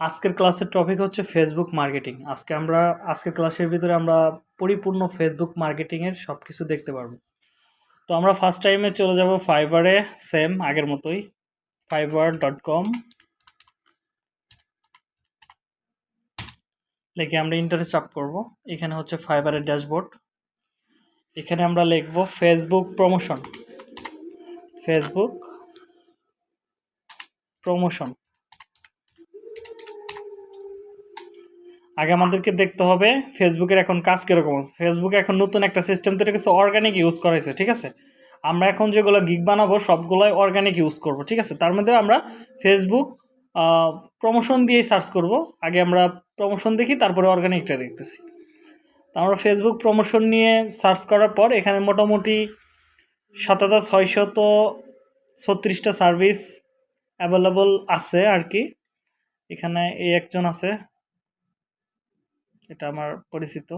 আজকের ক্লাসের টপিক হচ্ছে ফেসবুক মার্কেটিং আজকে আমরা, আজকের ক্লাসের ভিতরে আমরা পরিপূর্ণ ফেসবুক মার্কেটিংয়ের সব কিছু দেখতে পারব। তো আমরা ফার্স্ট টাইমে চলে যাব ফাইবারে সেম আগের মতোই। ফাইবার ডট কম লিখে আমরা ইন্টারে চাপ করব। এখানে হচ্ছে ফাইবারের ড্যাশবোর্ড এখানে আমরা লিখব ফেসবুক প্রমোশন ফেসবুক প্রমোশন আগে আমাদেরকে দেখতে হবে ফেসবুকের এখন কাজ কীরকম আছে। ফেসবুকে এখন নতুন একটা সিস্টেম তৈরি করছে অর্গানিক ইউজ করাইছে, ঠিক আছে? আমরা এখন যেগুলো গিগ বানাবো, সবগুলোই অর্গানিক ইউজ করব, ঠিক আছে? তার মধ্যে আমরা ফেসবুক প্রমোশন দিয়েই সার্চ করব। আগে আমরা প্রমোশন দেখি, তারপরে অর্গানিকটা দেখতেছি। তো আমরা ফেসবুক প্রমোশন নিয়ে সার্চ করার পর, এখানে মোটামুটি সাত হাজার ছয়শত ছত্রিশটা সার্ভিস অ্যাভেলেবল আছে আর কি। এখানে এই একজন আছে এটা আমার পরিচিত।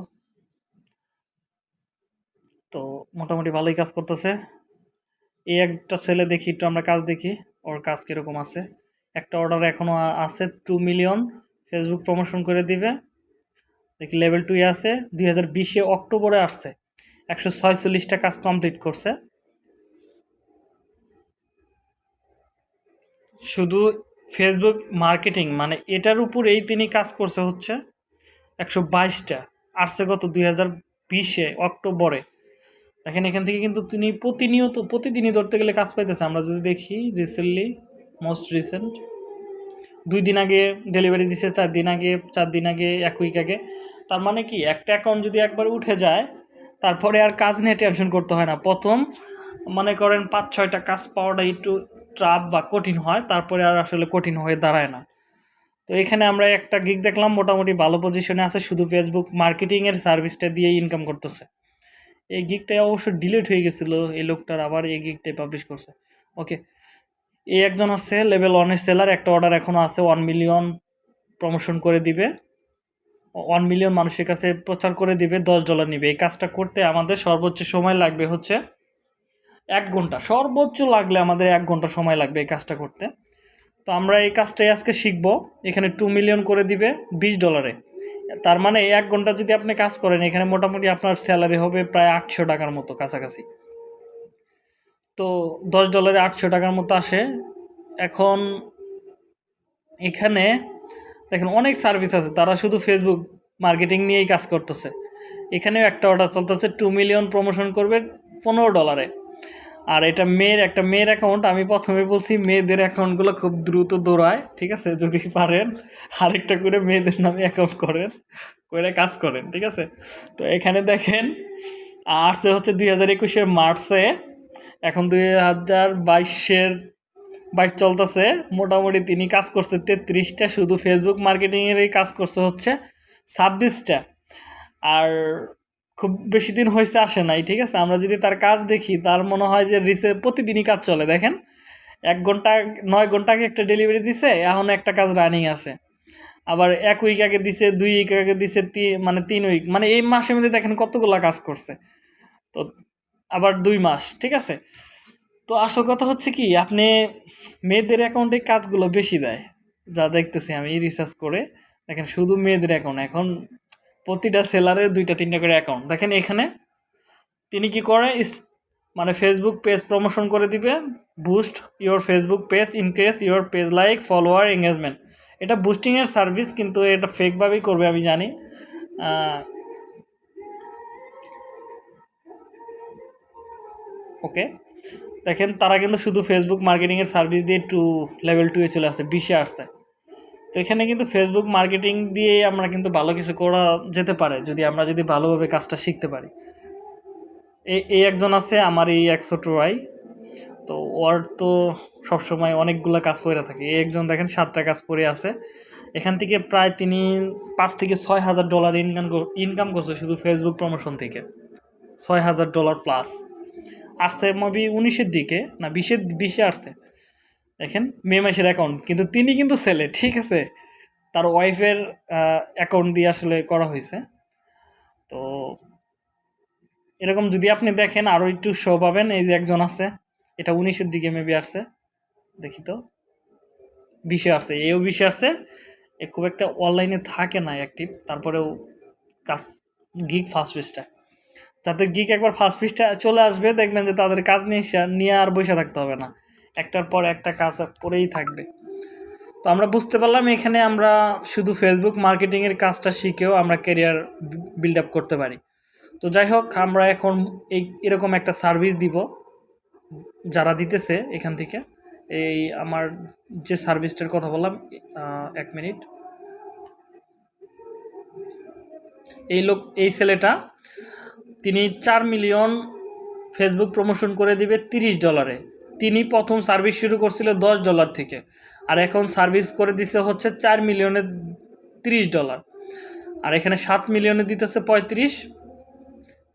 তো মোটামুটি ভালোই কাজ করতেছে। এই একটা ছেলে দেখি, একটু আমরা কাজ দেখি, ওর কাজ কীরকম আছে। একটা অর্ডার এখনও আছে টু মিলিয়ন ফেসবুক প্রমোশন করে দিবে। দেখি লেভেল টুয়ে আছে, দুই হাজার বিশে অক্টোবরে আসছে। একশো ছয়চল্লিশটা কাজ কমপ্লিট করছে। শুধু ফেসবুক মার্কেটিং মানে এটার উপরেই তিনি কাজ করছে হচ্ছে। একশো বাইশটা আসছে গত দুই হাজার বিশে অক্টোবরে। দেখেন এখান থেকে কিন্তু তিনি প্রতিনিয়ত, প্রতিদিনই ধরতে গেলে কাজ পাইতেছে। আমরা যদি দেখি রিসেন্টলি মোস্ট রিসেন্ট দুই দিন আগে ডেলিভারি দিছে, চার দিন আগে, চার দিন আগে, এক উইক আগে। তার মানে কি, একটা অ্যাকাউন্ট যদি একবার উঠে যায়, তারপরে আর কাজ নিয়ে টেনশন করতে হয় না। প্রথম মনে করেন পাঁচ ছয়টা কাজ পাওয়াটা একটু ট্রাপ বা কঠিন হয়, তারপরে আর আসলে কঠিন হয়ে দাঁড়ায় না। তো এখানে আমরা একটা গিগ দেখলাম, মোটামুটি ভালো পজিশনে আছে, শুধু ফেসবুক মার্কেটিংয়ের সার্ভিসটা দিয়ে ইনকাম করতেছে। এই গিগটাই অবশ্য ডিলিট হয়ে গেছিল, এই লোকটার আবার এই গিগটাই পাবলিশ করছে। ওকে এই একজন আছে লেভেল ওয়ানের সেলার একটা অর্ডার এখনও আছে ওয়ান মিলিয়ন প্রমোশন করে দিবে। ওয়ান মিলিয়ন মানুষের কাছে প্রচার করে দিবে, দশ ডলার নিবে। এই কাজটা করতে আমাদের সর্বোচ্চ সময় লাগবে হচ্ছে এক ঘণ্টা। সর্বোচ্চ লাগলে আমাদের এক ঘণ্টা সময় লাগবে এই কাজটা করতে। তো আমরা এই কাজটাই আজকে শিখব। এখানে টু মিলিয়ন করে দিবে বিশ ডলারে তার মানে এক ঘণ্টা যদি আপনি কাজ করেন, এখানে মোটামুটি আপনার স্যালারি হবে প্রায় আটশো টাকার মতো কাছাকাছি। তো দশ ডলারে আটশো টাকার মতো আসে। এখন এখানে দেখেন অনেক সার্ভিস আছে, তারা শুধু ফেসবুক মার্কেটিং নিয়েই কাজ করতেছে। এখানেও একটা অর্ডার চলতেছে টু মিলিয়ন প্রমোশন করবে পনেরো ডলারে আর এটা মেয়ের একটা মেয়ের অ্যাকাউন্ট আমি প্রথমে বলছি মেয়েদের অ্যাকাউন্টগুলো খুব দ্রুত দৌড়ায়, ঠিক আছে? যদি পারেন, আরেকটা করে মেয়েদের নামে অ্যাকাউন্ট করেন, করে কাজ করেন, ঠিক আছে? তো এখানে দেখেন, আসছে হচ্ছে দুই হাজার একুশের মার্চে, এখন দুই হাজার বাইশের, বাইশ চলতেছে, মোটামুটি তিনি কাজ করছে তেত্রিশটা, শুধু ফেসবুক মার্কেটিংয়েরই কাজ করছে হচ্ছে ছাব্বিশটা। আর খুব বেশি দিন হয়েছে, আসে নাই, ঠিক আছে? আমরা যদি তার কাজ দেখি, তার মনে হয় যে রিসে প্রতিদিনই কাজ চলে, দেখেন? এক ঘণ্টা, নয় ঘণ্টা আগে একটা ডেলিভারি দিছে, এখন একটা কাজ রানিং আছে। আবার এক উইক আগে দিছে, দুই উইক আগে দিছে মানে তিন উইক মানে এই মাসের মধ্যে দেখেন কতগুলো কাজ করছে। তো আবার দুই মাস, ঠিক আছে? তো আসল কথা হচ্ছে কি, আপনি মেয়েদের অ্যাকাউন্টে কাজগুলো বেশি দেয়, যা দেখতেছি আমি রিসার্চ করে। দেখেন, শুধু মেয়েদের অ্যাকাউন্ট এখন প্রতিটা সেলারের দুইটা, তিনটা করে অ্যাকাউন্ট দেখেন এখানে তিনি কি করে? মানে ফেসবুক পেজ প্রমোশন করে দিবে। Boost your Facebook page increase your page like follower engagement এটা বুস্টিংয়ের সার্ভিস কিন্তু এটা ফেকভাবেই করবে, আমি জানি। ওকে। দেখেন তারা কিন্তু শুধু ফেসবুক মার্কেটিংয়ের সার্ভিস দিয়ে টু লেভেল টুয়ে চলে আসছে, বিশে আসছে। তো এখানে কিন্তু ফেসবুক মার্কেটিং দিয়ে আমরা কিন্তু ভালো কিছু করা যেতে পারে, যদি আমরা যদি ভালোভাবে কাজটা শিখতে পারি। এই একজন আছে, আমার এই একশো ট্রোয়াই তো ওর তো সবসময় অনেকগুলো কাজ করে থাকে। এই একজন দেখেন, সাতটা কাজ করে আছে। এখান থেকে প্রায় তিনি পাঁচ থেকে ছয় হাজার ডলার ইনকাম ইনকাম করছে শুধু ফেসবুক প্রমোশন থেকে। ছয় হাজার ডলার প্লাস আসছে মবি উনিশের দিকে, না বিশের, বিশে আসছে। দেখেন মে মাসের অ্যাকাউন্ট কিন্তু তিনি কিন্তু ছেলে, ঠিক আছে? তার ওয়াইফের অ্যাকাউন্ট দিয়ে আসলে করা হয়েছে। তো এরকম যদি আপনি দেখেন আরও একটু শো পাবেন, এই যে একজন আছে, এটা উনিশের দিকে মেবি আসছে, দেখি তো। বিশে আসছে, এও বিশে আসছে। এ খুব একটা অনলাইনে থাকে না অ্যাক্টিভ তারপরেও কাজ গিগ ফার্স্ট পেজটা যাদের গিক একবার ফার্স্ট পেজটা চলে আসবে, দেখবেন যে তাদের কাজ নিয়ে নিয়ে আর বসে থাকতে হবে না। একটার পর একটা কাজ করেই থাকবে। তো আমরা বুঝতে পারলাম এখানে আমরা শুধু ফেসবুক মার্কেটিংয়ের কাজটা শিখেও আমরা ক্যারিয়ার বিল্ড আপ করতে পারি। তো যাই হোক, আমরা এখন এই, এরকম একটা সার্ভিস দিব যারা দিতেছে এখান থেকে। এই আমার যে সার্ভিসটার কথা বললাম এক মিনিট। এই লোক, এই ছেলেটা, তিনি চার মিলিয়ন ফেসবুক প্রমোশন করে দিবে তিরিশ ডলারে তিনি প্রথম সার্ভিস শুরু করছিল দশ ডলার থেকে। আর এখন সার্ভিস করে দিছে হচ্ছে চার মিলিয়নে তিরিশ ডলার। আর এখানে সাত মিলিয়নে দিতেছে পঁয়ত্রিশ,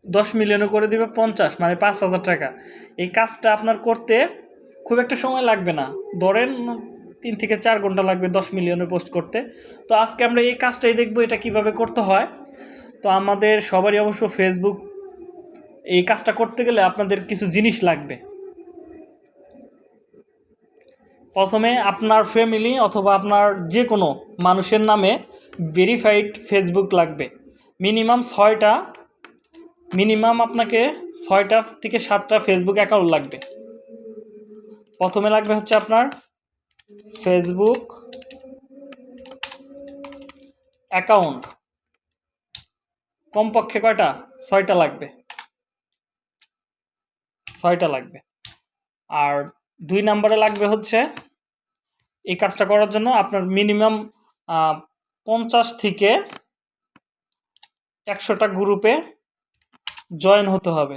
দশ মিলিয়নে করে দিবে পঞ্চাশ মানে পাঁচ হাজার টাকা। এই কাজটা আপনার করতে খুব একটা সময় লাগবে না। ধরেন তিন থেকে চার ঘণ্টা লাগবে দশ মিলিয়নে পোস্ট করতে। তো আজকে আমরা এই কাজটাই দেখব এটা কীভাবে করতে হয়। তো আমাদের সবারই অবশ্য ফেসবুক এই কাজটা করতে গেলে আপনাদের কিছু জিনিস লাগবে। প্রথমে আপনার ফ্যামিলি অথবা আপনার যে কোনো মানুষের নামে ভেরিফাইড ফেসবুক লাগবে। মিনিমাম ছয়টা মিনিমাম আপনাকে ছয়টা থেকে সাতটা ফেসবুক অ্যাকাউন্ট লাগবে। প্রথমে লাগবে হচ্ছে আপনার ফেসবুক অ্যাকাউন্ট কমপক্ষে কয়টা? ছয়টা লাগবে। ছয়টা লাগবে। আর দুই নম্বরে লাগবে হচ্ছে এই কাজটা করার জন্য আপনার মিনিমাম পঞ্চাশ থেকে একশোটা গ্রুপে জয়েন হতে হবে।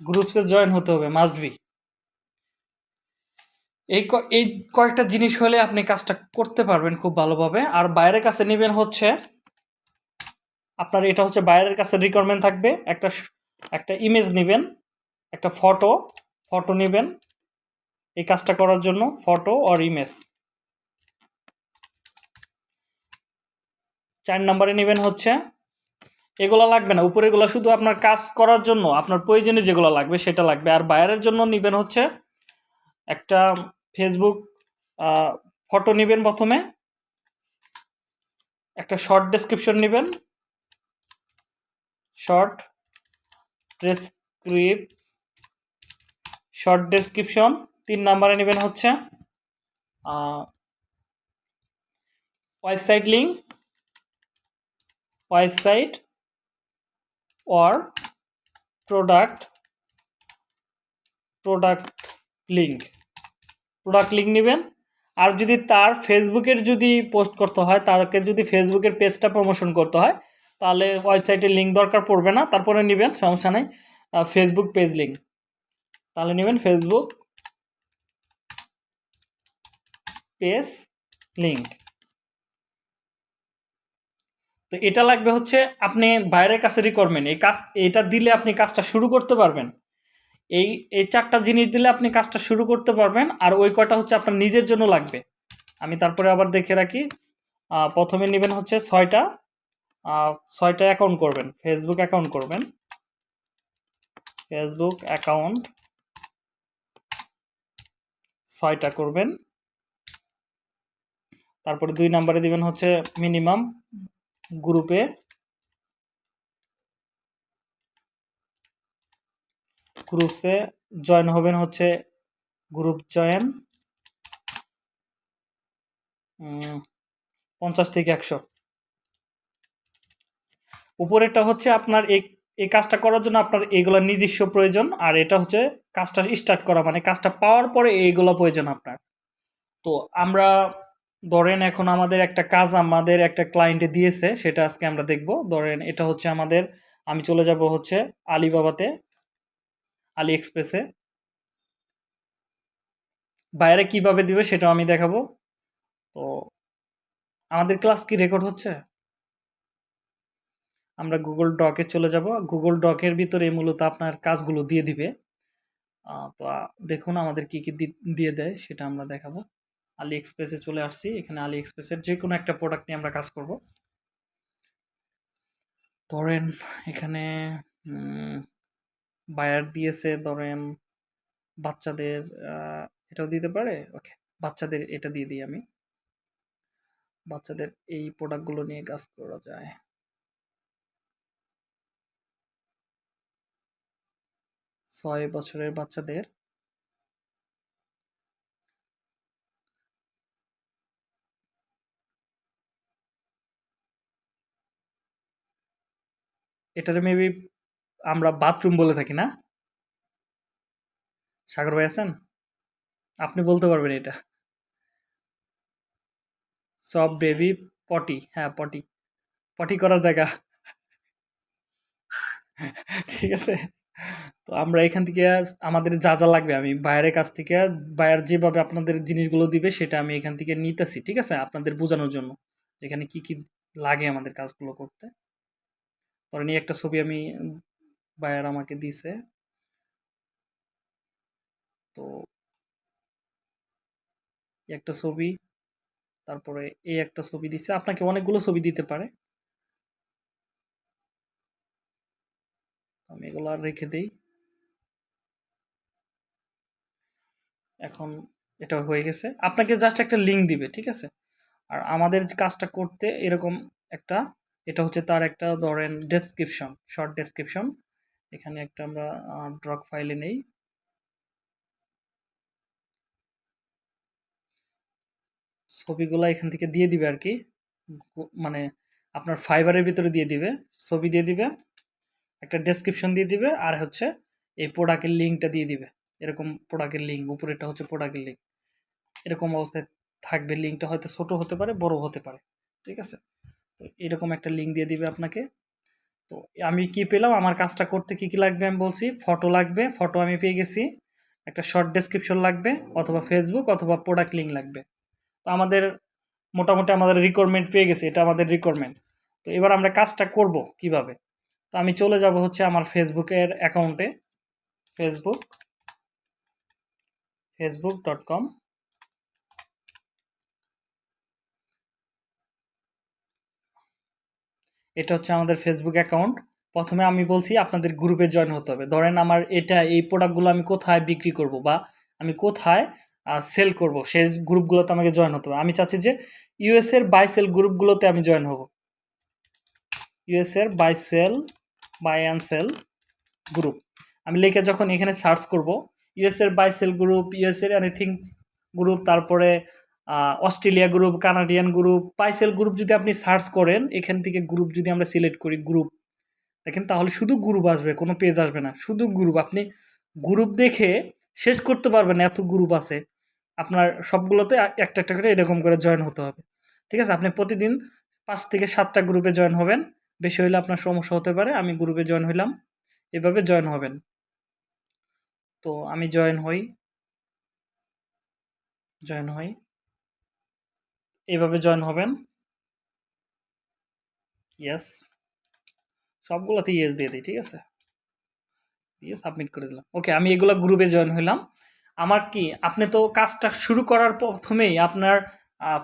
গ্রুপসে জয়েন হতে হবে, মাস্ট বি। এই এই কয়েকটা জিনিস হলে আপনি কাজটা করতে পারবেন খুব ভালোভাবে। আর বাইরের কাছে নেবেন হচ্ছে আপনার এটা হচ্ছে বাইরের কাছে রিকোয়ারমেন্ট থাকবে। একটা একটা ইমেজ নেবেন, একটা ফটো ফটো নেবেন এই কাজটা করার জন্য ফটো অর ইমেজ চার নম্বরে নেবেন হচ্ছে, এগুলো লাগবে না উপরে এগুলো শুধু আপনার কাজ করার জন্য, আপনার প্রয়োজনে যেগুলো লাগবে সেটা লাগবে। আর বাইরের জন্য নেবেন হচ্ছে, একটা ফেসবুক ফটো নেবেন প্রথমে, একটা শর্ট ডেসক্রিপশন নেবেন শর্ট ডেসক্রিপ শর্ট ডেসক্রিপশন তিন নাম্বারে নেবেন হচ্ছে website link website or product product link product link নেবেন। আর যদি তার ফেসবুকের যদি পোস্ট করতে হয়, তাকে যদি ফেসবুকের পেজটা প্রমোশন করতে হয় তাহলে ওয়েবসাইটের লিঙ্ক দরকার পড়বে না, তারপরে নেবেন, সমস্যা নেই। ফেসবুক পেজ লিঙ্ক তাহলে নেবেন ফেসবুক পেজ লিঙ্ক তো এটা লাগবে হচ্ছে আপনি বাইরের কাছে রিকোয়ারমেন্ট এই কাজ, এটা দিলে আপনি কাজটা শুরু করতে পারবেন। এই এই চারটা জিনিস দিলে আপনি কাজটা শুরু করতে পারবেন, আর ওই কয়টা হচ্ছে আপনার নিজের জন্য লাগবে। আমি তারপরে আবার দেখে রাখি। প্রথমে নেবেন হচ্ছে ছয়টা। ছয়টা অ্যাকাউন্ট করবেন। ফেসবুক অ্যাকাউন্ট করবেন। ফেসবুক অ্যাকাউন্ট ছয়টা করবেন। তারপরে দুই নাম্বারে দিবেন হচ্ছে মিনিমাম গ্রুপে গ্রুপসে জয়েন হবেন হচ্ছে গ্রুপ জয়েন পঞ্চাশ থেকে একশো। উপরেরটা হচ্ছে আপনার এই এই কাজটা করার জন্য আপনার এইগুলো নিজস্ব প্রয়োজন, আর এটা হচ্ছে কাজটা স্টার্ট করা মানে কাজটা পাওয়ার পরে এইগুলো প্রয়োজন আপনার। তো আমরা, ধরেন এখন আমাদের একটা কাজ আমাদের একটা ক্লায়েন্টে দিয়েছে, সেটা আজকে আমরা দেখব। ধরেন এটা হচ্ছে আমাদের, আমি চলে যাব হচ্ছে আলিবাবাতে আলি এক্সপ্রেসে বাইরে কীভাবে দিবে সেটাও আমি দেখাবো। তো আমাদের ক্লাস কি রেকর্ড হচ্ছে? আমরা গুগল ডকে চলে যাব। গুগল ডকের ভিতরে মূলত আপনার কাজগুলো দিয়ে দিবে। তো দেখুন আমাদের কি কি দিয়ে দেয়, সেটা আমরা দেখাবো। আলি এক্সপ্রেসে চলে আসছি। এখানে আলি এক্সপ্রেসের যে কোনো একটা প্রোডাক্ট নিয়ে আমরা কাজ করব। ধরেন এখানে বায়ার দিয়েছে, ধরেন বাচ্চাদের এটাও দিতে পারে? ওকে বাচ্চাদের এটা দিয়ে দিই আমি। বাচ্চাদের এই প্রোডাক্টগুলো নিয়ে কাজ করা যায়। ছয় বছরের বাচ্চাদের। এটারে মেবি আমরা বাথরুম বলে থাকি, না? সাগর ভাই আছেন? আপনি বলতে পারবেন এটা। সব বেবি পটি হ্যাঁ পটি পটি করার জায়গা। ঠিক আছে? তো আমরা এখান থেকে আমাদের যা যা লাগবে আমি বাইরের কাছ থেকে, বাইরের যেভাবে আপনাদের জিনিসগুলো দিবে সেটা আমি এখান থেকে নিতেছি, ঠিক আছে? আপনাদের বোঝানোর জন্য এখানে কি কি লাগে আমাদের কাজগুলো করতে। ধরেন একটা ছবি আমি বায়ার আমাকে দিছে। তো একটা ছবি, তারপরে এই একটা ছবি দিছে। আপনাকে অনেকগুলো ছবি দিতে পারে। আমি এগুলো আর রেখে দিই। এখন এটা হয়ে গেছে। আপনাকে জাস্ট একটা লিঙ্ক দিবে, ঠিক আছে? আর আমাদের কাজটা করতে এরকম একটা, এটা হচ্ছে তার একটা ধরেন ডেসক্রিপশন শর্ট ডেসক্রিপশন এখানে একটা আমরা ড্রক ফাইলে নেই। ছবিগুলো এখান থেকে দিয়ে দিবে আর কি। মানে আপনার ফাইবারের ভিতরে দিয়ে দিবে। ছবি দিয়ে দিবে। একটা ডেসক্রিপশন দিয়ে দিবে, আর হচ্ছে এই প্রোডাক্টের লিঙ্কটা দিয়ে দিবে। এরকম প্রোডাক্টের লিঙ্ক উপরেটা হচ্ছে প্রোডাক্টের লিঙ্ক এরকম অবস্থায় থাকবে লিঙ্কটা হয়তো ছোট হতে পারে, বড় হতে পারে। ঠিক আছে? তো এরকম একটা লিঙ্ক দিয়ে দিবে আপনাকে। তো আমি কি পেলাম? আমার কাজটা করতে কি কি লাগবে আমি বলছি ফটো লাগবে ফটো আমি পেয়ে গেছি। একটা শর্ট ডেসক্রিপশন লাগবে, অথবা ফেসবুক অথবা প্রোডাক্ট লিঙ্ক লাগবে। তো আমাদের মোটামুটি আমাদের রিকোয়ারমেন্ট পেয়ে গেছে, এটা আমাদের রিকোয়ারমেন্ট তো এবার আমরা কাজটা করব কীভাবে? তো আমি চলে যাব হচ্ছে আমার ফেসবুকের অ্যাকাউন্টে ফেসবুক ফেসবুক ডট কম এটা হচ্ছে আমাদের ফেসবুক অ্যাকাউন্ট প্রথমে আমি বলছি আপনাদের গ্রুপে জয়েন হতে হবে। ধরেন আমার এটা, এই প্রোডাক্টগুলো আমি কোথায় বিক্রি করব বা আমি কোথায় সেল করব, সেই গ্রুপগুলোতে আমাকে জয়েন হতে হবে। আমি চাচ্ছি যে ইউএস এর বাই সেল গ্রুপগুলোতে আমি জয়েন হব। ইউএস এর buy sell buy and sell group আমি লিখে যখন এখানে সার্চ করব ইউএস এর বাই সেল গ্রুপ ইউএস এর এনিথিং গ্রুপ তারপরে Australia group Canadian group buy sell group যদি আপনি সার্চ করেন, এখান থেকে গ্রুপ যদি আমরা সিলেক্ট করি গ্রুপ দেখেন তাহলে শুধু গ্রুপ আসবে, কোনো পেজ আসবে না। শুধু গ্রুপ আপনি গ্রুপ দেখে শেষ করতে পারবেন এত গ্রুপ আছে। আপনার সবগুলোতে একটা একটা করে এরকম করে জয়েন হতে হবে। ঠিক আছে? আপনি প্রতিদিন পাঁচ থেকে সাতটা গ্রুপে জয়েন হবেন। বেশি হলে আপনার সমস্যা হতে পারে, আমি গ্রুপে জয়েন হইলাম। এভাবে জয়েন হবেন। তো আমি জয়েন হই। জয়েন হই। এভাবে জয়েন হবেন। ইয়েস সবগুলোতে ইয়েস দিয়ে দিই, ঠিক আছে? দিয়ে সাবমিট করে দিলাম। ওকে আমি এগুলো গ্রুপে জয়েন হইলাম। আমার কি, আপনি তো কাজটা শুরু করার প্রথমেই আপনার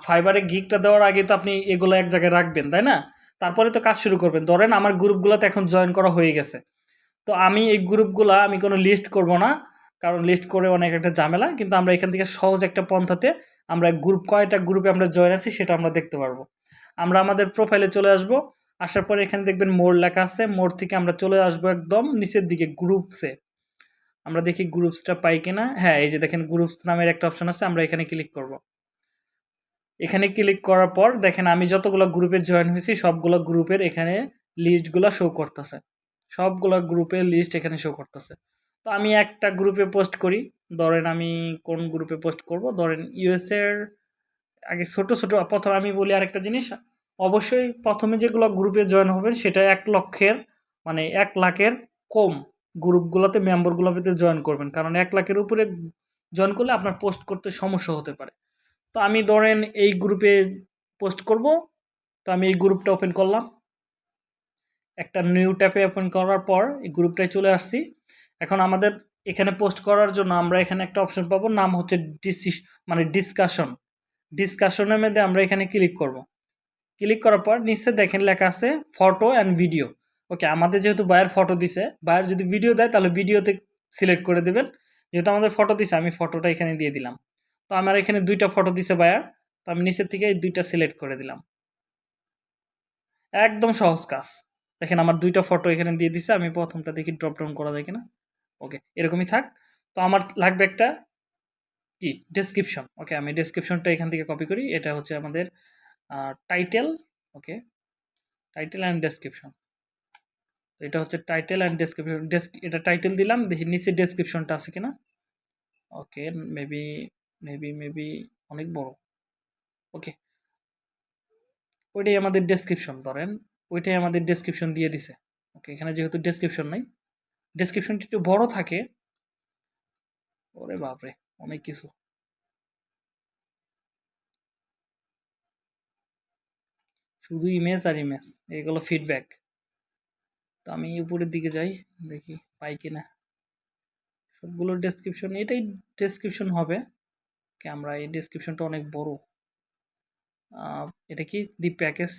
ফাইবারে গিকটা দেওয়ার আগে তো আপনি এগুলো এক জায়গায় রাখবেন, তাই না? তারপরে তো কাজ শুরু করবেন। ধরেন আমার গ্রুপগুলোতে এখন জয়েন করা হয়ে গেছে। তো আমি এই গ্রুপগুলো আমি কোনো লিস্ট করব না, কারণ লিস্ট করে অনেক একটা ঝামেলা, কিন্তু আমরা এখান থেকে সহজ একটা পন্থাতে আমরা গ্রুপ কয়টা গ্রুপে আমরা জয়েন আছি সেটা আমরা দেখতে পারব। আমরা আমাদের প্রোফাইলে চলে আসব, আসার পরে এখানে দেখবেন মোড় লেখা আছে, মোড় থেকে আমরা চলে আসব একদম নিচের দিকে গ্রুপসে আমরা দেখি গ্রুপসটা পাই কিনা। হ্যাঁ এই যে দেখেন গ্রুপস নামের একটা অপশন আছে, আমরা এখানে ক্লিক করব। এখানে ক্লিক করার পর দেখেন আমি যতগুলো গ্রুপে জয়েন হয়েছি, সবগুলো গ্রুপের এখানে লিস্টগুলো শো করতেছে। সবগুলো গ্রুপের লিস্ট এখানে শো করতেছে। তো আমি একটা গ্রুপে পোস্ট করি। ধরেন আমি কোন গ্রুপে পোস্ট করব? ধরেন ইউএসের আগে ছোট ছোট, প্রথম আমি বলি আরেকটা জিনিস। অবশ্যই প্রথমে যেগুলো গ্রুপে জয়েন হবেন, সেটা এক লক্ষের মানে এক লাখের কম গ্রুপগুলোতে মেম্বারগুলোতে জয়েন করবেন। কারণ এক লাখের উপরে জয়েন করলে আপনার পোস্ট করতে সমস্যা হতে পারে। তো আমি ধরেন এই গ্রুপে পোস্ট করব। তো আমি এই গ্রুপটা ওপেন করলাম। একটা নিউ ট্যাপে ওপেন করার পর এই গ্রুপটায় চলে আসছি। এখন আমাদের এখানে পোস্ট করার জন্য আমরা এখানে একটা অপশন পাবো, নাম হচ্ছে ডিসিস মানে ডিসকাশন ডিসকাশনের মধ্যে আমরা এখানে ক্লিক করব। ক্লিক করার পর নিচে দেখেন লেখা আছে ফটো অ্যান্ড ভিডিও ওকে আমাদের যেহেতু বায়ার ফটো দিছে বায়ার যদি ভিডিও দেয় তাহলে ভিডিওতে সিলেক্ট করে দেবেন। যেহেতু আমাদের ফটো দিছে, আমি ফটোটা এখানে দিয়ে দিলাম। তো আমার এখানে দুইটা ফটো দিছে বায়ার তো আমি নিচের থেকে এই দুইটা সিলেক্ট করে দিলাম। একদম সহজ কাজ। দেখেন আমার দুইটা ফটো এখানে দিয়ে দিছে, আমি প্রথমটা দেখি ড্রপ ডাউন করা যায় কিনা। ওকে এরকমই থাক। তো আমার লাগবে একটা কি? ডেসক্রিপশন ওকে আমি ডেসক্রিপশনটা এখান থেকে কপি করি। এটা হচ্ছে আমাদের title okay title and description এটা হচ্ছে টাইটেল অ্যান্ড ডেসক্রিপশন ডেস্ক এটা টাইটেল দিলাম। দেখি নিচে ডেসক্রিপশনটা আছে কিনা। ওকে মেবি মেবি মেবি অনেক বড়। ওকে ওইটাই আমাদের ডেসক্রিপশন ধরেন ওইটাই আমাদের ডেসক্রিপশন দিয়ে দিছে। ওকে এখানে যেহেতু ডেসক্রিপশন নাই ডেসক্রিপশনটি একটু বড় থাকে। ওরে বাপরে, অনেক কিছু। শুধু ইমেজ আর ইমেজ এগুলো ফিডব্যাক তো আমি উপরের দিকে যাই, দেখি পাই কিনা। সবগুলো ডেসক্রিপশন এটাই ডেসক্রিপশন হবে। আমরা এই ডেসক্রিপশনটা অনেক বড়। এটা কি দি প্যাকেজ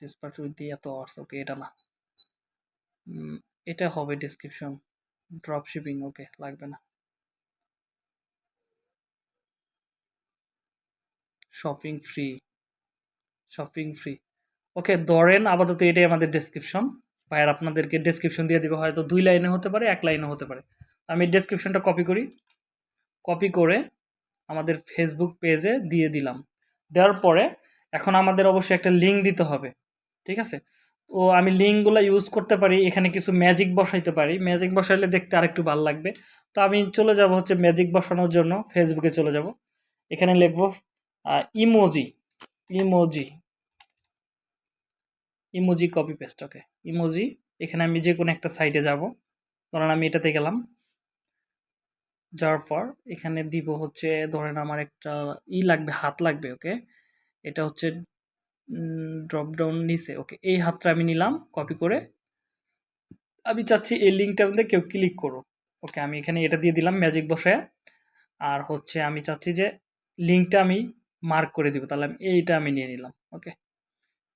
ডিসপার্ট উইথ দি এত আওয়ার্স ওকে এটা না। এটা হবে ডেসক্রিপশন ড্রপ শিপিং ওকে লাগবে না। Shopping free shopping free okay ধরেন আপাতত এটাই আমাদের ডেসক্রিপশন ভাইয়ার আপনাদেরকে ডেসক্রিপশন দিয়ে দেবে, হয়তো দুই লাইনে হতে পারে, এক লাইনে হতে পারে। আমি ডেসক্রিপশনটা কপি করি। কপি করে আমাদের ফেসবুক পেজে দিয়ে দিলাম। দেওয়ার পরে এখন আমাদের অবশ্যই একটা লিঙ্ক দিতে হবে, ঠিক আছে? তো আমি লিঙ্কগুলো ইউজ করতে পারি, এখানে কিছু ম্যাজিক বসাইতে পারি। ম্যাজিক বসাইলে দেখতে আরেকটু ভালো লাগবে। তো আমি চলে যাব হচ্ছে ম্যাজিক বসানোর জন্য ফেসবুকে চলে যাব। এখানে লিখব emoji emoji emoji copy paste okay emoji এখানে আমি যে কোনো একটা সাইটে যাব। ধরেন আমি এটাতে গেলাম। যাওয়ার পর এখানে দিব হচ্ছে, ধরেন আমার একটা ই লাগবে, হাত লাগবে, ওকে? এটা হচ্ছে ড্রপ ডাউন নিচে, ওকে? এই হাতটা আমি নিলাম কপি করে। আমি চাচ্ছি এই লিঙ্কটার মধ্যে কেউ ক্লিক করো ওকে? আমি এখানে এটা দিয়ে দিলাম ম্যাজিক বসে আর হচ্ছে আমি চাচ্ছি যে লিঙ্কটা আমি মার্ক করে দিব, তাহলে আমি এইটা আমি নিয়ে নিলাম, ওকে?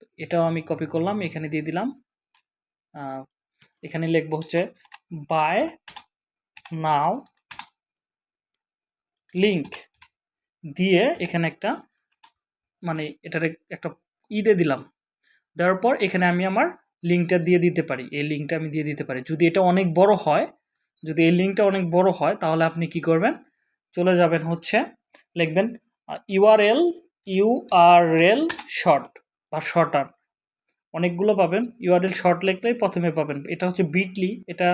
তো এটাও আমি কপি করলাম, এখানে দিয়ে দিলাম। এখানে লিখব হচ্ছে বাই নাও লিঙ্ক দিয়ে এখানে একটা মানে এটার একটা দিয়ে দিলাম। দেওয়ার পর এখানে আমি আমার লিঙ্কটা দিয়ে দিতে পারি। এই লিঙ্কটা আমি দিয়ে দিতে পারি। যদি এটা অনেক বড় হয়, যদি এই লিঙ্কটা অনেক বড় হয়, তাহলে আপনি কি করবেন? চলে যাবেন হচ্ছে, লিখবেন ইউআরএল ইউআরএল শর্ট বা শর্টার অনেকগুলো পাবেন। ইউআরএল শর্ট লিখলেই প্রথমে পাবেন। এটা হচ্ছে বিটলি এটা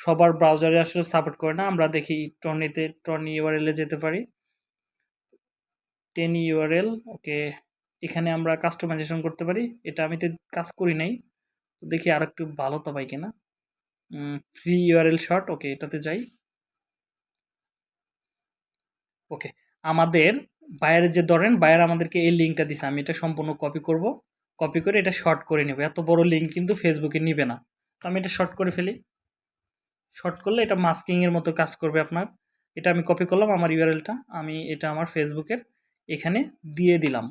সবার ব্রাউজারে আসলে সাপোর্ট করে না। আমরা দেখি টর্নিতে টর্নি ইউআরএলে যেতে পারি। টেন ইউআরএল ওকে এখানে আমরা কাস্টমাইজেশন করতে পারি। এটা আমি তো কাজ করি নাই। দেখি আর একটু ভালো তো পাই কিনা। ফ্রি ইউআরএল শর্ট ওকে এটাতে যাই। ওকে আমাদের বায়ারের যে ধরেন বায়ার আমাদেরকে এই লিঙ্কটা দিছে। আমি এটা সম্পূর্ণ কপি করব। কপি করে এটা শর্ট করে নেব। এত বড় লিঙ্ক কিন্তু ফেসবুকে নিবে না। তো আমি এটা শর্ট করে ফেলি। শর্ট করলে এটা মাস্কিংয়ের মতো কাজ করবে আপনার। এটা আমি কপি করলাম আমার ইউআরএলটা আমি এটা আমার ফেসবুকের এখানে দিয়ে দিলাম।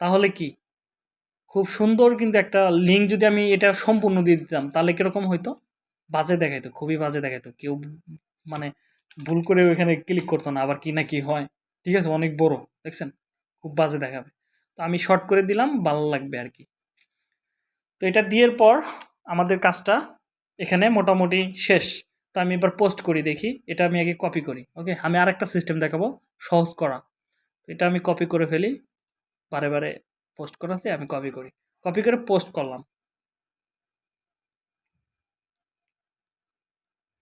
তাহলে কি? খুব সুন্দর কিন্তু একটা লিঙ্ক যদি আমি এটা সম্পূর্ণ দিয়ে দিতাম, তাহলে কীরকম হইতো? বাজে দেখাইতো, খুবই বাজে দেখাইতো। কেউ মানে ভুল করে ওইখানে ক্লিক করতো না, আবার কি না কি হয়। ঠিক আছে? অনেক বড়, দেখছেন? খুব বাজে দেখাবে। তো আমি শর্ট করে দিলাম, ভালো লাগবে আর কি। তো এটা দিয়ের পর আমাদের কাজটা এখানে মোটামুটি শেষ। তো আমি এবার পোস্ট করি, দেখি। এটা আমি আগে কপি করি ওকে আমি আরেকটা সিস্টেম দেখাবো, সহজ করা। এটা আমি কপি করে ফেলি। বারে বারে পোস্ট করাছে আমি কপি করি। কপি করে পোস্ট করলাম।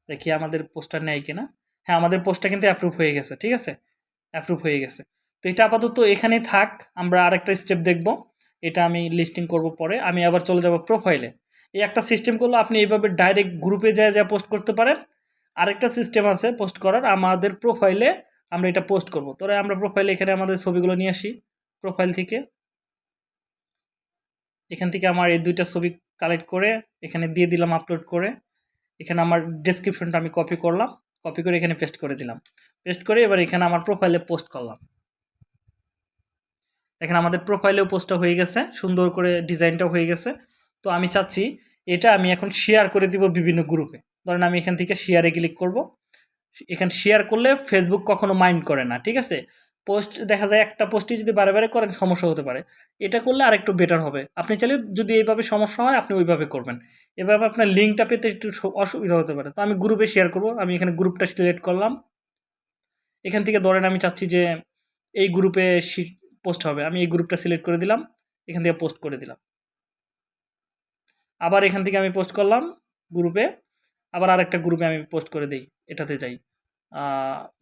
দেখি আমাদের পোস্টটা নেয় কিনা। হ্যাঁ আমাদের পোস্টটা কিন্তু অ্যাপ্রুভ হয়ে গেছে, ঠিক আছে? অ্যাপ্রুভ হয়ে গেছে। তো এটা আপাতত এখানেই থাক, আমরা আরেকটা স্টেপ দেখব। এটা আমি লিস্টিং করব পরে। আমি আবার চলে যাব প্রোফাইলে এই একটা সিস্টেম করলে আপনি এইভাবে ডাইরেক্ট গ্রুপে যায় যা পোস্ট করতে পারেন। আরেকটা সিস্টেম আছে পোস্ট করার, আমাদের প্রোফাইলে আমরা এটা পোস্ট করব। তোরা আমরা প্রোফাইলে এখানে আমাদের ছবিগুলো নিয়ে আসি প্রোফাইল থেকে। এখান থেকে আমার এই দুইটা ছবি কালেক্ট করে, এখানে দিয়ে দিলাম আপলোড করে। এখানে আমার ডেসক্রিপশনটা আমি কপি করলাম কপি করে এখানে পেস্ট করে দিলাম। পেস্ট করে এবার এখানে আমার প্রোফাইলে পোস্ট করলাম। এখানে আমাদের প্রোফাইলেও পোস্টটা হয়ে গেছে, সুন্দর করে ডিজাইনটাও হয়ে গেছে। তো আমি চাচ্ছি এটা আমি এখন শেয়ার করে দিব বিভিন্ন গ্রুপে ধরেন আমি এখান থেকে শেয়ারে ক্লিক করব। এখানে শেয়ার করলে ফেসবুক কখনো মাইন্ড করে না, ঠিক আছে? পোস্ট দেখা যায় একটা পোস্টই যদি বারে বারে করেন সমস্যা হতে পারে। এটা করলে আরেকটু বেটার হবে। আপনি চাইলে যদি এইভাবে সমস্যা হয়, আপনি ওইভাবে করবেন। এভাবে আপনার লিঙ্কটা পেতে একটু অসুবিধা হতে পারে। তো আমি গ্রুপে শেয়ার করব। আমি এখানে গ্রুপটা সিলেক্ট করলাম। এখান থেকে ধরেন আমি চাচ্ছি যে এই গ্রুপে পোস্ট হবে। আমি এই গ্রুপটা সিলেক্ট করে দিলাম। এখান থেকে পোস্ট করে দিলাম। আবার এখান থেকে আমি পোস্ট করলাম গ্রুপে আবার আরেকটা গ্রুপে আমি পোস্ট করে দিই, এটাতে যাই।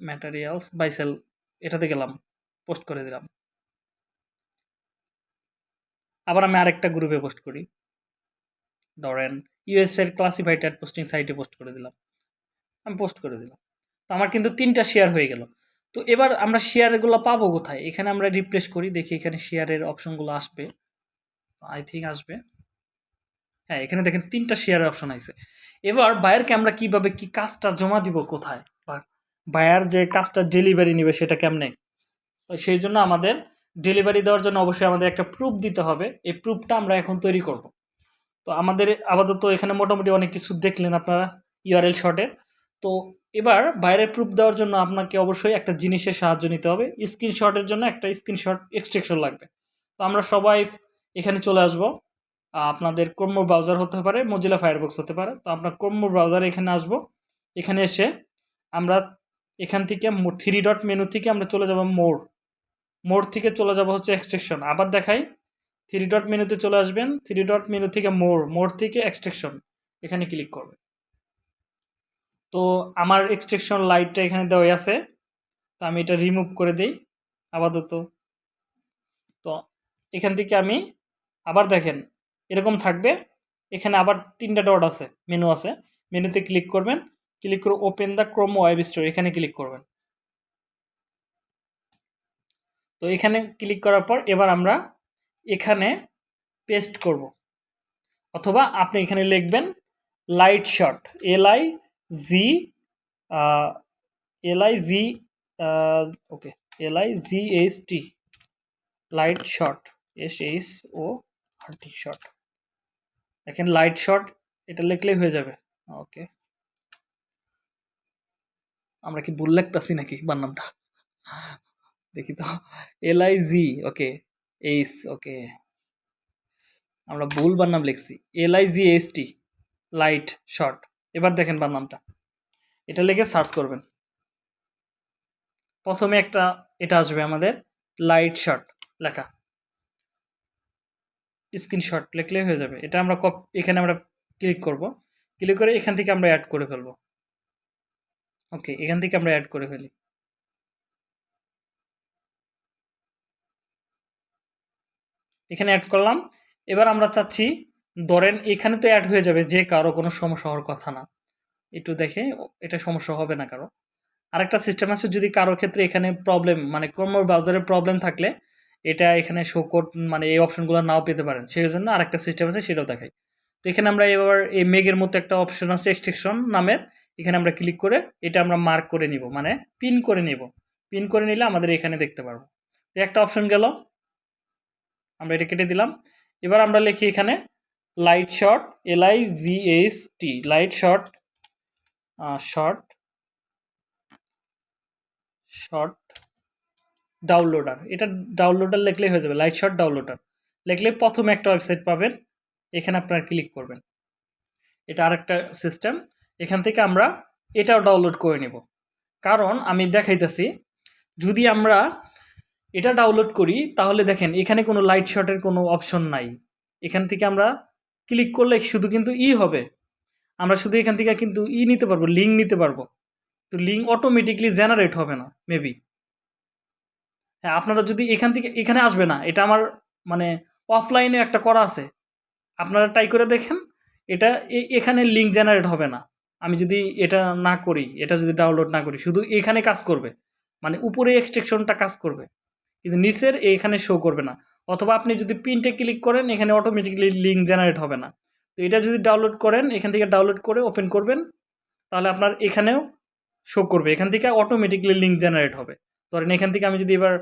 ম্যাটেরিয়ালস বাইসেল এটাতে গেলাম পোস্ট করে দিলাম। আবার আমি আরেকটা গ্রুপে পোস্ট করি। ধরেন ইউএস এর ক্লাসিফাইড পোস্টিং সাইটে পোস্ট করে দিলাম। আমি পোস্ট করে দিলাম। তো আমার কিন্তু তিনটা শেয়ার হয়ে গেল। তো এবার আমরা শেয়ারগুলো পাবো কোথায়? এখানে আমরা রিপ্লেস করি, দেখি এখানে শেয়ারের অপশনগুলো আসবে। আই থিঙ্ক আসবে। হ্যাঁ এখানে দেখেন তিনটা শেয়ারের অপশন আছে। এবার বায়ারকে আমরা কীভাবে, কি কাজটা জমা দিব কোথায়? বা বায়ার যে কাজটা ডেলিভারি নেবে সেটা কেমনে? তো সেই জন্য আমাদের ডেলিভারি দেওয়ার জন্য অবশ্যই আমাদের একটা প্রুফ দিতে হবে। এই প্রুফটা আমরা এখন তৈরি করব। তো আমাদের আপাতত এখানে মোটামুটি অনেক কিছু দেখলেন আপনারা ইউআরএল শর্টে তো এবার বাইরের প্রুফ দেওয়ার জন্য আপনাকে অবশ্যই একটা জিনিসের সাহায্য নিতে হবে। স্ক্রিনশটের জন্য একটা স্ক্রিনশট এক্সট্রেকশন লাগবে। তো আমরা সবাই এখানে চলে আসব। আপনাদের ক্রোম ব্রাউজার হতে পারে মজিলা ফায়ারবক্স হতে পারে। তো আপনার ক্রোম ব্রাউজার এখানে আসব। এখানে এসে আমরা এখান থেকে থ্রি ডট মেনু থেকে আমরা চলে যাব মোর মোর থেকে চলে যাব হচ্ছে এক্সট্রেকশন আবার দেখাই থ্রি ডট মেনুতে চলে আসবেন। থ্রি ডট মেনু থেকে মোর মোর থেকে এক্সট্রেকশন এখানে ক্লিক করবেন। তো আমার এক্সট্রেকশন লাইটটা এখানে দেওয়া আছে। তো আমি এটা রিমুভ করে দিই, আপাতত। তো এখান থেকে আমি আবার দেখেন এরকম থাকবে। এখানে আবার তিনটা ডট আছে মেনু আছে। মেনুতে ক্লিক করবেন। ক্লিক করে open the Chrome web store এখানে ক্লিক করবেন। তো এখানে ক্লিক করার পর এবার আমরা এখানে পেস্ট করব। অথবা আপনি এখানে লিখবেন light shot L I G L I G okay L I G H T light shot S H O R T shot দেখেন লাইট শট এটা লিখলেই হয়ে যাবে। ওকে আমরা কি ভুল লিখতেছি নাকি বান্নামটা দেখি তো। এল আই জি ওকে এইস ওকে আমরা ভুল বান্নাম লিখছি। L I G H T light short এবার দেখেন বান্নামটা এটা লিখে সার্চ করবেন। প্রথমে একটা এটা আসবে আমাদের লাইট শর্ট লেখা। স্ক্রিনশট লিখলেই হয়ে যাবে। এটা আমরা কপ এখানে আমরা ক্লিক করব। ক্লিক করে এখান থেকে আমরা অ্যাড করে ফেলব। ওকে এখান থেকে আমরা অ্যাড করে ফেলি। এখানে অ্যাড করলাম। এবার আমরা চাচ্ছি, ধরেন এখানে তো অ্যাড হয়ে যাবে, যে কারও কোনো সমস্যা হওয়ার কথা না। একটু দেখে এটা সমস্যা হবে না কারও। আরেকটা সিস্টেম আছে, যদি কারও ক্ষেত্রে এখানে প্রবলেম মানে ক্রোম ব্রাউজারের প্রবলেম থাকলে এটা এখানে শো কোড মানে এই অপশনগুলো নাও পেতে পারেন। সেই জন্য আরেকটা সিস্টেম আছে, সেটাও দেখাই। তো এখানে আমরা এবার এই মেঘের মতো একটা অপশন আছে এক্সট্রেকশন নামের। এখানে আমরা ক্লিক করে এটা আমরা মার্ক করে নিব মানে পিন করে নিব। পিন করে নিলে আমাদের এখানে দেখতে পারব। তো একটা অপশন গেল। আমরা এটা কেটে দিলাম। এবার আমরা লিখি এখানে light short L I G H T light short short short downloader এটা ডাউনলোডার লিখলেই হয়ে যাবে লাইট শর্ট ডাউনলোডার লিখলে প্রথমে একটা ওয়েবসাইট পাবেন, এখানে আপনারা ক্লিক করবেন। এটা আরেকটা সিস্টেম এখান থেকে আমরা এটাও ডাউনলোড করে নেব। কারণ আমি দেখাইতেছি, যদি আমরা এটা ডাউনলোড করি, তাহলে দেখেন, এখানে কোনো লাইট শটের কোনো অপশন নাই। এখান থেকে আমরা ক্লিক করলে শুধু কিন্তু ই হবে। আমরা শুধু এখান থেকে কিন্তু ই নিতে পারব লিঙ্ক নিতে পারব। তো লিঙ্ক অটোমেটিকলি জেনারেট হবে না মেবি হ্যাঁ আপনারা যদি এখান থেকে, এখানে আসবে না, এটা আমার মানে অফলাইনে একটা করা আছে। আপনারা ট্রাই করে দেখেন, এটা এখানে লিঙ্ক জেনারেট হবে না। আমি যদি এটা না করি, এটা যদি ডাউনলোড না করি, শুধু এখানে কাজ করবে। মানে উপরে এক্সট্রেকশনটা কাজ করবে। কিন্তু নিচের এখানে শো করবে না। অথবা আপনি যদি প্রিন্টে ক্লিক করেন, এখানে অটোমেটিকলি লিঙ্ক জেনারেট হবে না। তো এটা যদি ডাউনলোড করেন, এখান থেকে ডাউনলোড করে ওপেন করবেন, তাহলে আপনার এখানেও শো করবে। এখান থেকে অটোমেটিকলি লিঙ্ক জেনারেট হবে। ধরেন এখান থেকে আমি যদি এবার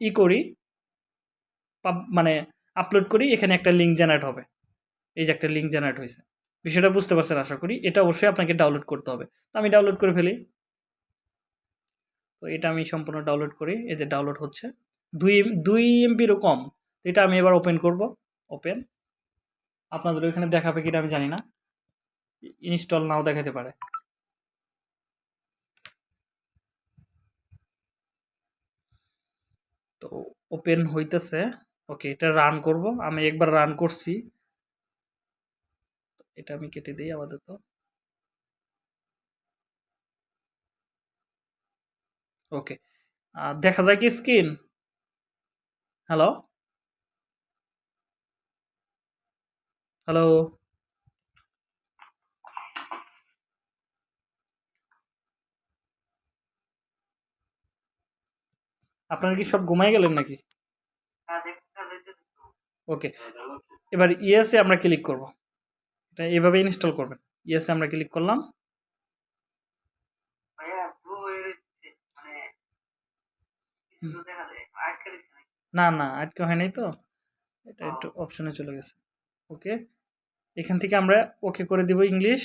ই করি মানে আপলোড করি, এখানে একটা লিঙ্ক জেনারেট হবে। এই যে একটা লিঙ্ক জেনারেট হয়েছে। বিষয়টা বুঝতে পারছেন আশা করি? এটা অবশ্যই আপনাকে ডাউনলোড করতে হবে। তো আমি ডাউনলোড করে ফেলি। তো এটা আমি সম্পূর্ণ ডাউনলোড করি। এই যে ডাউনলোড হচ্ছে। দুই দুই এমবিরও কম। এটা আমি এবার ওপেন করব। ওপেন আপনাদের ওইখানে দেখাবে কিনা আমি জানি না। ইনস্টল নাও দেখাতে পারে। তো ওপেন হইতেছে। ওকে এটা রান করব। আমি একবার রান করছি। এটা আমি কেটে দিই আপাতত। ওকে দেখা যায় কি স্ক্রিন? হ্যালো হ্যালো আপনারা কি সব ঘুমাই গেলেন নাকি? ওকে এবার ইএসএ আমরা ক্লিক করব। এটা এভাবে ইনস্টল করবেন। ইএসএ আমরা ক্লিক করলাম। না না আটকে হয় নাই তো। এটা একটু অপশনে চলে গেছে। ওকে এখান থেকে আমরা ওকে করে দিব ইংলিশ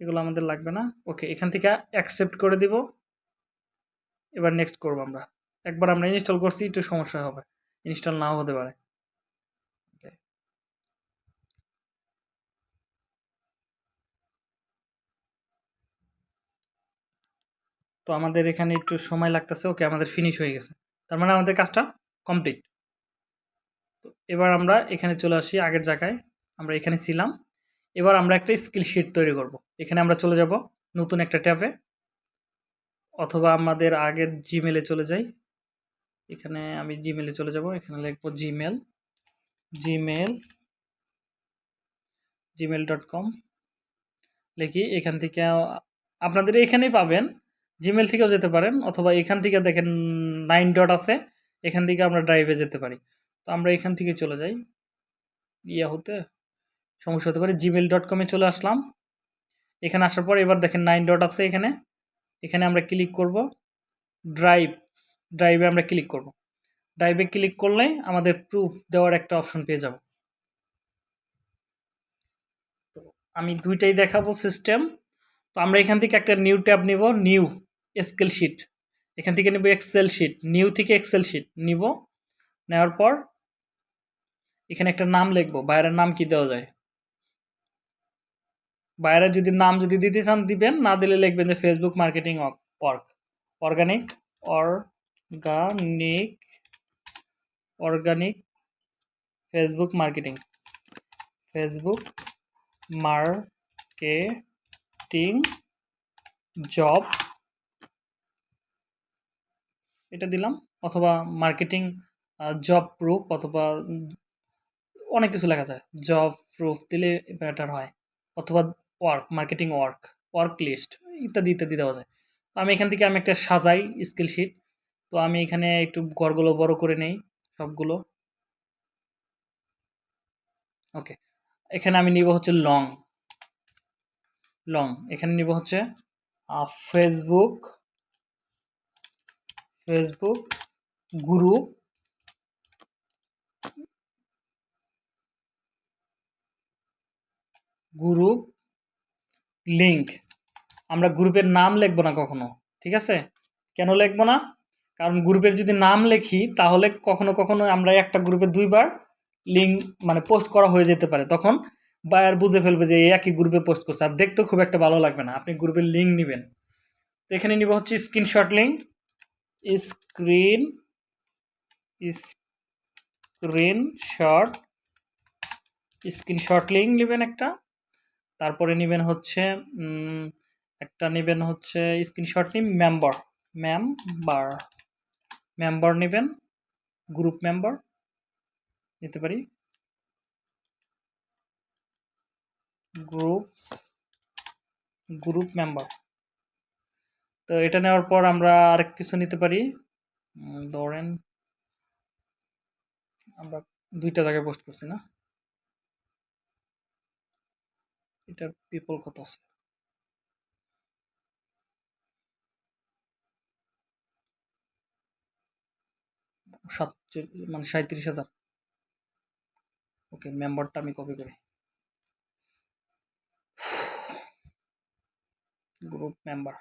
এগুলো আমাদের লাগবে না। ওকে এখান থেকে অ্যাকসেপ্ট করে দিব। এবার নেক্সট করব আমরা। একবার আমরা ইনস্টল করছি, একটু সমস্যা হবে। ইনস্টল নাও হতে পারে। তো আমাদের এখানে একটু সময় লাগতেছে ওকে আমাদের ফিনিশ হয়ে গেছে। তার মানে আমাদের কাজটা কমপ্লিট তো এবার আমরা এখানে চলে আসি আগের জায়গায়। আমরা এখানে ছিলাম। এবার আমরা একটা স্কিল শিট তৈরি করব। এখানে আমরা চলে যাব নতুন একটা ট্যাবে। অথবা আমাদের আগের জিমেলে চলে যাই। এখানে আমি জিমেলে চলে যাব, এখানে লিখব Gmail Gmail Gmail dot com লিখি, এখান থেকে আপনাদের এখানেই পাবেন। জিমেল থেকেও যেতে পারেন, অথবা এখান থেকে দেখেন নাইন ডট আছে, এখান থেকে আমরা ড্রাইভে যেতে পারি। তো আমরা এখান থেকে চলে যাই। ইয়া হতে সমস্যা হতে পারে জিমেল ডট কমে চলে আসলাম। এখানে আসার পর এবার দেখেন নাইন ডট আছে এখানে। এখানে আমরা ক্লিক করব ড্রাইভ ড্রাইভে আমরা ক্লিক করব। ড্রাইভে ক্লিক করলে আমাদের প্রুফ দেওয়ার একটা অপশন পেয়ে যাব। তো আমি দুইটাই দেখাবো সিস্টেম তো আমরা এখান থেকে একটা নিউ ট্যাব নিব নিউ স্কেল শিট এখান থেকে নেব এক্সেল শিট নিউ থেকে এক্সেল শিট নিব। নেওয়ার পর এখানে একটা নাম লিখব, বাইরের নাম কি দেওয়া যায়? বাইরে যদি নাম যদি দিতে চান, দিবেন। না দিলে লিখবেন যে Facebook marketing org organic organic organic Facebook marketing Facebook marketing job এটা দিলাম। অথবা মার্কেটিং জব প্রুফ অথবা অনেক কিছু লেখা যায়। জব প্রুফ দিলে বেটার হয়। অথবা work marketing work work list ইত্যাদি ইত্যাদি দেওয়া যায়। তো আমি এখান থেকে আমি একটা সাজাই স্কিল শিট তো আমি এখানে একটু ঘরগুলো বড় করে নেই, সবগুলো। ওকে এখানে আমি নিব হচ্ছে লং লং এখানে নিব হচ্ছে Facebook Facebook group group link আমরা গ্রুপের নাম লিখব না কখনো, ঠিক আছে? কেন লিখব না? কারণ গ্রুপের যদি নাম লেখি, তাহলে কখনো কখনো আমরা একটা গ্রুপে দুইবার লিঙ্ক মানে পোস্ট করা হয়ে যেতে পারে। তখন বায়ার বুঝে ফেলবে যে একই গ্রুপে পোস্ট করছে। আর দেখতেও খুব একটা ভালো লাগবে না। আপনি গ্রুপের লিঙ্ক নেবেন। তো এখানে নিব হচ্ছে screenshot link screen screenshot screenshot link নেবেন একটা। তারপরে নেবেন হচ্ছে একটা নেবেন হচ্ছে স্ক্রিনশট নিন মেম্বার মেম্বার মেম্বার নেবেন গ্রুপ মেম্বার নিতে পারি। গ্রুপস গ্রুপ মেম্বার তো এটা নেওয়ার পর আমরা আরেক কিছু নিতে পারি। ধরেন, আমরা দুইটা জায়গায় পোস্ট করছি না? এটার পিপল কত আছে? সাতচল্লিশ মানে সাঁত্রিশ হাজার। ওকে মেম্বারটা আমি কপি করি। গ্রুপ মেম্বার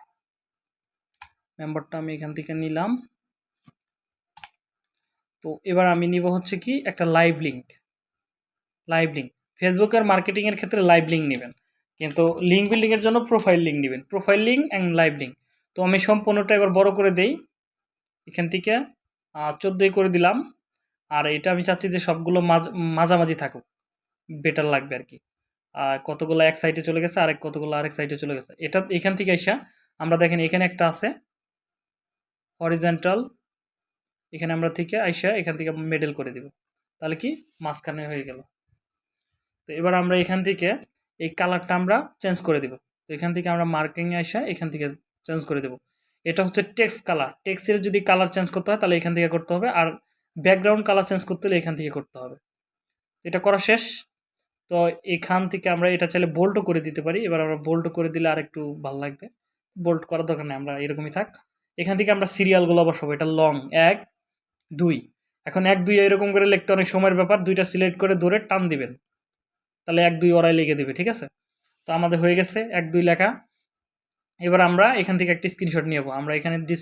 মেম্বারটা আমি এখান থেকে নিলাম। তো এবার আমি নিব হচ্ছে কি? একটা লাইভ লিঙ্ক লাইভ লিঙ্ক ফেসবুকের মার্কেটিংয়ের ক্ষেত্রে লাইভ লিঙ্ক নেবেন। কিন্তু লিঙ্ক বিল্ডিংয়ের জন্য প্রোফাইল লিঙ্ক নেবেন। Profile link and live link তো আমি সম্পূর্ণটা এবার বড় করে দেই। এখান থেকে চোদ্দোই করে দিলাম। আর এটা আমি চাচ্ছি যে সবগুলো মাঝ, মাঝামাঝি থাকুক। বেটার লাগবে আর কি। আর কতগুলো এক সাইডে চলে গেছে, আরেক, কতগুলো আরেক সাইডে চলে গেছে। এটা এখান থেকে আইসা আমরা দেখেন এখানে একটা আছে। হরিজেন্টাল এখানে আমরা থেকে আইসা এখান থেকে মেডেল করে দিব। তাহলে কি? মাঝখানে হয়ে গেল। তো এবার আমরা এখান থেকে এই কালারটা আমরা চেঞ্জ করে দিব। তো এখান থেকে আমরা মার্কিংয়ে আইসা এখান থেকে চেঞ্জ করে দেব। এটা হচ্ছে টেক্সট কালার টেক্সের যদি কালার চেঞ্জ করতে হয়, তাহলে এখান থেকে করতে হবে। আর ব্যাকগ্রাউন্ড কালার চেঞ্জ করতে হলে এখান থেকে করতে হবে। এটা করা শেষ। তো এখান থেকে আমরা এটা চাইলে বোল্টও করে দিতে পারি। এবার আমরা বোল্ট করে দিলে আর একটু ভালো লাগবে। বোল্ট করার দরকার নেই, আমরা এরকমই থাক। এখান থেকে আমরা সিরিয়ালগুলো বসাবো। এটা লং এক, দুই। এখন এক, দুই এরকম করে লিখতে অনেক সময়ের ব্যাপার। দুইটা সিলেক্ট করে ধরে টান দিবেন। তাহলে এক দুই ওরাই লিখে দেবে, ঠিক আছে? তো আমাদের হয়ে গেছে এক দুই লেখা। এবার আমরা এখান থেকে একটা স্ক্রিনশট নিয়ে আমরা এখানে ডিস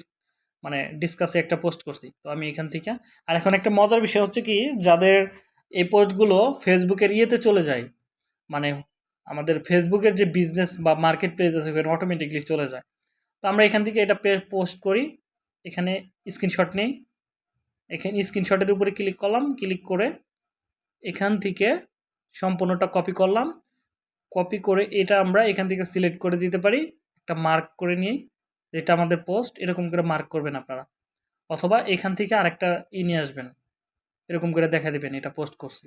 মানে ডিসকাসে একটা পোস্ট করছি। তো আমি এখান থেকে আর এখন একটা মজার বিষয় হচ্ছে কি, যাদের এই পোস্টগুলো ফেসবুকের ইয়েতে চলে যায় মানে আমাদের ফেসবুকের যে বিজনেস বা মার্কেট প্লেস আছে, ওখানে অটোমেটিকলি চলে যায়। তো আমরা এখান থেকে এটা পোস্ট করি। এখানে স্ক্রিনশট নেই। এখানে স্ক্রিনশটের উপরে ক্লিক করলাম। ক্লিক করে এখান থেকে সম্পূর্ণটা কপি করলাম। কপি করে এটা আমরা এখান থেকে সিলেক্ট করে দিতে পারি। একটা মার্ক করে নিই এটা আমাদের পোস্ট এরকম করে মার্ক করবেন আপনারা। অথবা এখান থেকে আরেকটা ই নিয়ে আসবেন। এরকম করে দেখা দেবেন, এটা পোস্ট করছি।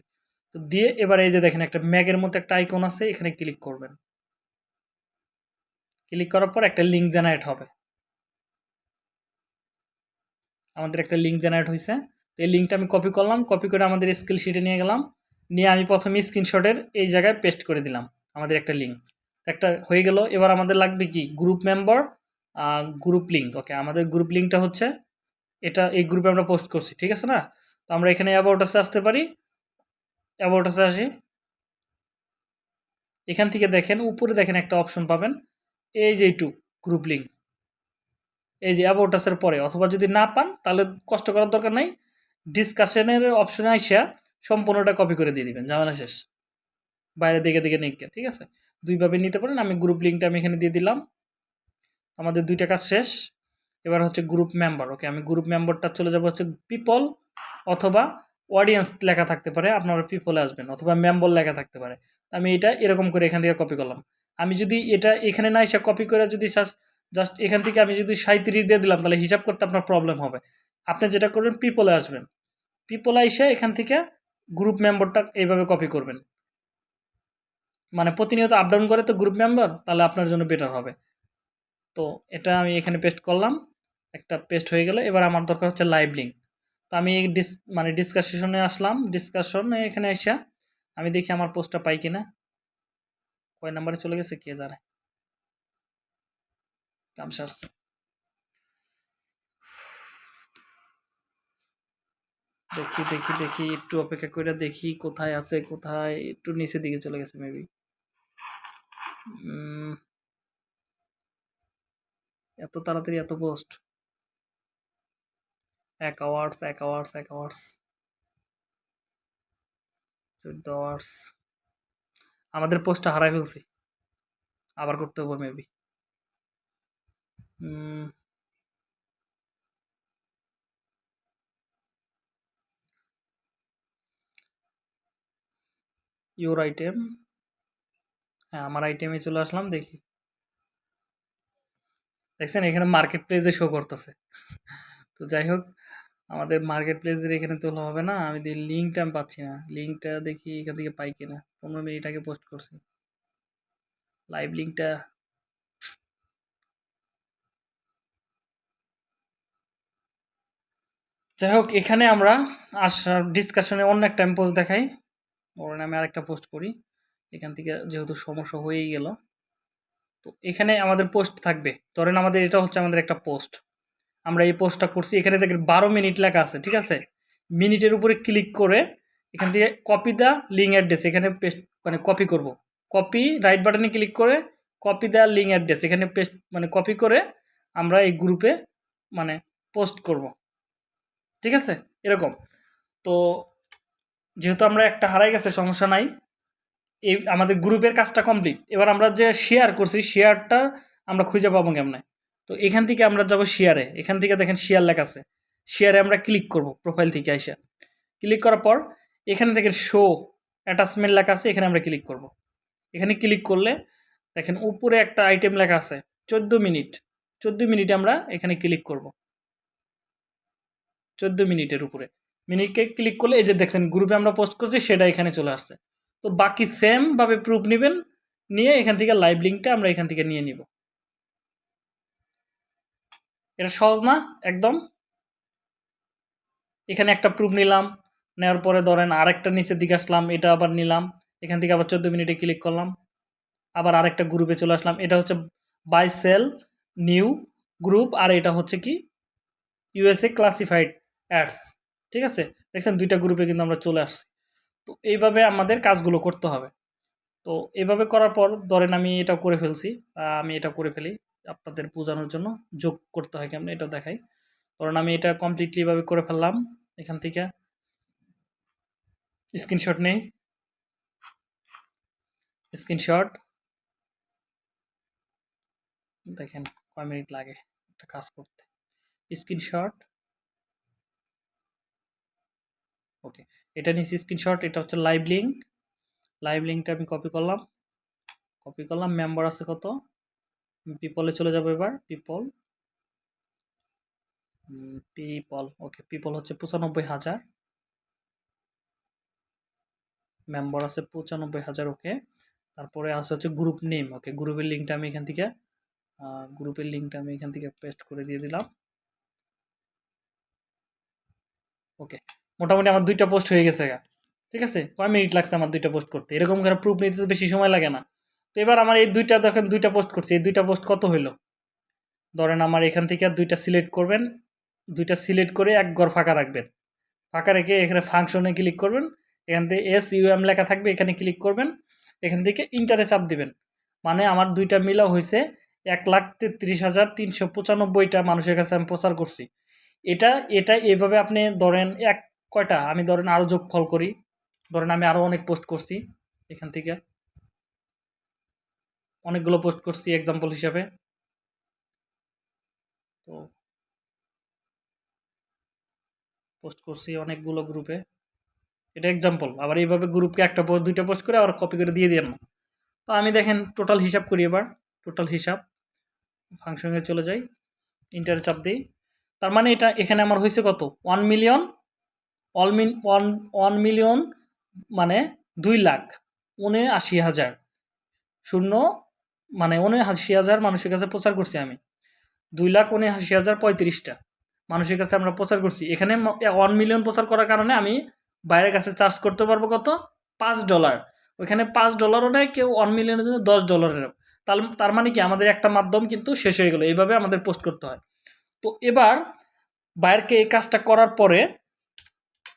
তো দিয়ে এবার এই যে দেখেন, একটা ম্যাগের মতো একটা আইকন আছে, এখানে ক্লিক করবেন। ক্লিক করার পর একটা লিঙ্ক জেনারেট হবে। আমাদের একটা লিঙ্ক জেনারেট হয়েছে তো এই লিঙ্কটা আমি কপি করলাম কপি করে আমাদের স্কিল শিটে নিয়ে গেলাম। নিয়ে আমি প্রথমে স্ক্রিনশটের এই জায়গায় পেস্ট করে দিলাম, আমাদের একটা লিঙ্ক একটা হয়ে গেল, এবার আমাদের লাগবে কি? Group member group link okay আমাদের গ্রুপ লিঙ্কটা হচ্ছে, এটা, এই গ্রুপে আমরা পোস্ট করছি, ঠিক আছে না? তো আমরা এখানে অ্যাবাউটাসে আসতে পারি অ্যাবাউটাসে আসি। এখান থেকে দেখেন, উপরে দেখেন একটা অপশন পাবেন, এই যে এইটু গ্রুপ লিঙ্ক এই যে অ্যাবাউটাসের পরে, অথবা যদি না পান, তাহলে কষ্ট করার দরকার নাই। ডিসকাশনের অপশনে আইসা সম্পূর্ণটা কপি করে দিয়ে দিবেন, ঝামেলা শেষ। বাইরে দিকে দিকে নিকে ঠিক আছে? দুইভাবে নিতে পারেন, আমি গ্রুপ লিঙ্কটা আমি এখানে দিয়ে দিলাম। আমাদের দুইটা কাজ শেষ। এবার হচ্ছে গ্রুপ মেম্বার ওকে আমি গ্রুপ মেম্বারটা চলে যাব হচ্ছে পিপল অথবা অডিয়েন্স লেখা থাকতে পারে, আপনারা পিপলে আসবেন, অথবা মেম্বার লেখা থাকতে পারে। আমি এটা এরকম করে এখান থেকে কপি করলাম। আমি যদি এটা এখানে না এসে কপি করে যদি জাস্ট এখান থেকে আমি যদি সাঁত্রিশ দিয়ে দিলাম, তাহলে হিসাব করতে আপনার প্রবলেম হবে। আপনি যেটা করবেন পিপলে আসবেন। পিপলে এসে এখান থেকে গ্রুপ মেম্বারটা এইভাবে কপি করবেন। মানে প্রতিনিয়ত আপডাউন করে তো গ্রুপ মেম্বার তাহলে আপনার জন্য বেটার হবে। তো এটা আমি এখানে পেস্ট করলাম, একটা পেস্ট হয়ে গেল, এবার আমার দরকার হচ্ছে লাইভ লিঙ্ক তো আমি ডিস মানে ডিসকাশনে আসলাম ডিসকাশনে এখানে এসে আমি দেখি আমার পোস্টটা পাই কিনা। কয় নাম্বারে চলে গেছে, কে জানে? কাম দেখি দেখি দেখি, একটু অপেক্ষা করে দেখি কোথায় আছে, কোথায়, একটু নিচের দিকে চলে গেছে মেবি এত তাড়াতাড়ি, এত পোস্ট এক আওয়ার্স এক আওয়ার্স এক আওয়ার্স চোদ্দ আওয়ার্স আমাদের পোস্টটা হারাই ফেলছি। আবার করতে হবে মেবি ইউর আইটেম হ্যাঁ আমার আইটেমে চলে আসলাম, দেখি। দেখছেন, এখানে মার্কেট প্লেসে শো করতেছে। তো যাই হোক, আমাদের মার্কেট প্লেসের এখানে তোলা হবে না। আমি লিঙ্কটা আমি পাচ্ছি না। লিঙ্কটা দেখি এখান থেকে পাই কিনা। পনেরো মিনিট আগে পোস্ট করছি। লাইভ লিঙ্কটা যাই হোক, এখানে আমরা আসার ডিসকাশনে অন্য একটা পোস্ট দেখাই। ওর নামে আরেকটা পোস্ট করি। এখান থেকে যেহেতু সমস্যা হয়েই গেল। তো এখানে আমাদের পোস্ট থাকবে। ধরেন আমাদের এটা হচ্ছে আমাদের একটা পোস্ট আমরা এই পোস্টটা করছি। এখানে দেখেন বারো মিনিট লেখা আছে, ঠিক আছে? মিনিটের উপরে ক্লিক করে এখান থেকে কপি দ্য লিঙ্ক অ্যাড্রেস এখানে পেস্ট মানে কপি করব। কপি রাইট বাটনে ক্লিক করে কপি দ্য লিঙ্ক অ্যাড্রেস এখানে পেস্ট মানে কপি করে আমরা এই গ্রুপে মানে পোস্ট করব। ঠিক আছে? এরকম। তো যেহেতু আমরা একটা হারাই গেছে, সমস্যা নাই। এই আমাদের গ্রুপের কাজটা কমপ্লিট এবার আমরা যে শেয়ার করছি শেয়ারটা আমরা খুঁজে পাবো কেমনে? তো এখান থেকে আমরা যাব শেয়ারে এখান থেকে দেখেন শেয়ার লেখা আছে। শেয়ারে আমরা ক্লিক করব প্রোফাইল থেকে এসে ক্লিক করার পর এখানে দেখেন শো অ্যাটাচমেন্ট লেখা আছে, এখানে আমরা ক্লিক করব। এখানে ক্লিক করলে দেখেন উপরে একটা আইটেম লেখা আছে, চোদ্দ মিনিট। চোদ্দ মিনিটে আমরা এখানে ক্লিক করব। চোদ্দ মিনিটের উপরে। মিনিটকে ক্লিক করলে এই যে দেখেন গ্রুপে আমরা পোস্ট করছি, সেটা এখানে চলে আসছে। তো বাকি সেমভাবে প্রুফ নেবেন, নিয়ে এখান থেকে লাইভ লিঙ্কটা আমরা এখান থেকে নিয়ে নিব। এটা সহজ না, একদম। এখানে একটা প্রুফ নিলাম, নেওয়ার পরে ধরেন আরেকটা নিচের দিকে আসলাম, এটা আবার নিলাম, এখান থেকে আবার চোদ্দ মিনিটে ক্লিক করলাম, আবার আরেকটা গ্রুপে চলে আসলাম। এটা হচ্ছে বাই সেল নিউ গ্রুপ আর এটা হচ্ছে কি? ইউএসএ ক্লাসিফাইড অ্যাডস ঠিক আছে? দেখছেন দুইটা গ্রুপে কিন্তু আমরা চলে আসছি। তো এইভাবে আমাদের কাজগুলো করতে হবে। তো এভাবে করার পর ধরেন আমি এটা করে ফেলছি। আমি এটা করে ফেলি আপনাদের বোঝানোর জন্য। যোগ করতে হয় কেমন এটা দেখাই। ধরেন আমি এটা কমপ্লিটলি এভাবে করে ফেললাম। এখান থেকে স্ক্রিনশট নেই। স্ক্রিনশট দেখেন কয় মিনিট লাগে একটা কাজ করতে। স্ক্রিনশট ওকে এটা নিচ্ছি স্ক্রিনশট এটা হচ্ছে লাইভ লিঙ্ক লাইভ লিঙ্কটা আমি কপি করলাম। কপি করলাম মেম্বার আছে কত? পিপলে চলে যাব এবার পিপল পিপল ওকে পিপল হচ্ছে পঁচানব্বই হাজার। মেম্বার আছে পঁচানব্বই হাজার ওকে তারপরে আছে হচ্ছে গ্রুপ নেম ওকে গ্রুপের লিঙ্কটা আমি এখান থেকে গ্রুপের লিঙ্কটা আমি এখান থেকে পেস্ট করে দিয়ে দিলাম। ওকে মোটামুটি আমার দুইটা পোস্ট হয়ে গেছে ঠিক আছে? কয় মিনিট লাগছে আমার দুইটা পোস্ট করতে? এরকম করে প্রুফ নিতে বেশি সময় লাগে না। তো এবার আমার এই দুইটা দেখেন, দুইটা পোস্ট করছি। এই দুইটা পোস্ট কত হইল? ধরেন আমার এখান থেকে আর দুইটা সিলেক্ট করবেন। দুইটা সিলেক্ট করে এক ঘর ফাঁকা রাখবেন। ফাঁকা রেখে এখানে ফাংশনে ক্লিক করবেন। এখান থেকে এস ইউএম লেখা থাকবে, এখানে ক্লিক করবেন। এখান থেকে ইন্টারে চাপ দিবেন। মানে আমার দুইটা মিলা হয়েছে এক লাখ তেত্রিশ হাজার তিনশো পঁচানব্বইটা মানুষের কাছে আমি প্রচার করছি। এটা এটা এভাবে আপনি ধরেন এক কয়টা? আমি ধরেন আরও যোগফল করি। ধরেন আমি আরও অনেক পোস্ট করছি এখান থেকে। অনেকগুলো পোস্ট করছি এক্সাম্পল হিসাবে। তো পোস্ট করছি অনেকগুলো গ্রুপে এটা এক্সাম্পল আবার এইভাবে গ্রুপকে একটা পোস্ট দুইটা পোস্ট করে আবার কপি করে দিয়ে দিন না তো আমি দেখেন টোটাল হিসাব করি এবার। টোটাল হিসাব। ফাংশনে চলে যাই। ইন্টার চাপ দিই। তার মানে এটা এখানে আমার হয়েছে কত? One million mean one one million মানে দুই লাখ উনআশি হাজার। শূন্য মানে উনআশি হাজার মানুষের কাছে প্রচার করছি আমি। দুই লাখ উনআশি হাজার পঁয়ত্রিশটা মানুষের কাছে আমরা প্রচার করছি। এখানে ওয়ান মিলিয়ন প্রচার করার কারণে আমি বাইরের কাছে চার্জ করতে পারব কত? পাঁচ ডলার ওইখানে পাঁচ ডলারও নেয় কেউ ওয়ান মিলিয়নের জন্য দশ ডলারের তার তার মানে কি? আমাদের একটা মাধ্যম কিন্তু শেষ হয়ে গেলো। এইভাবে আমাদের পোস্ট করতে হয়। তো এবার বাইরকে এই কাজটা করার পরে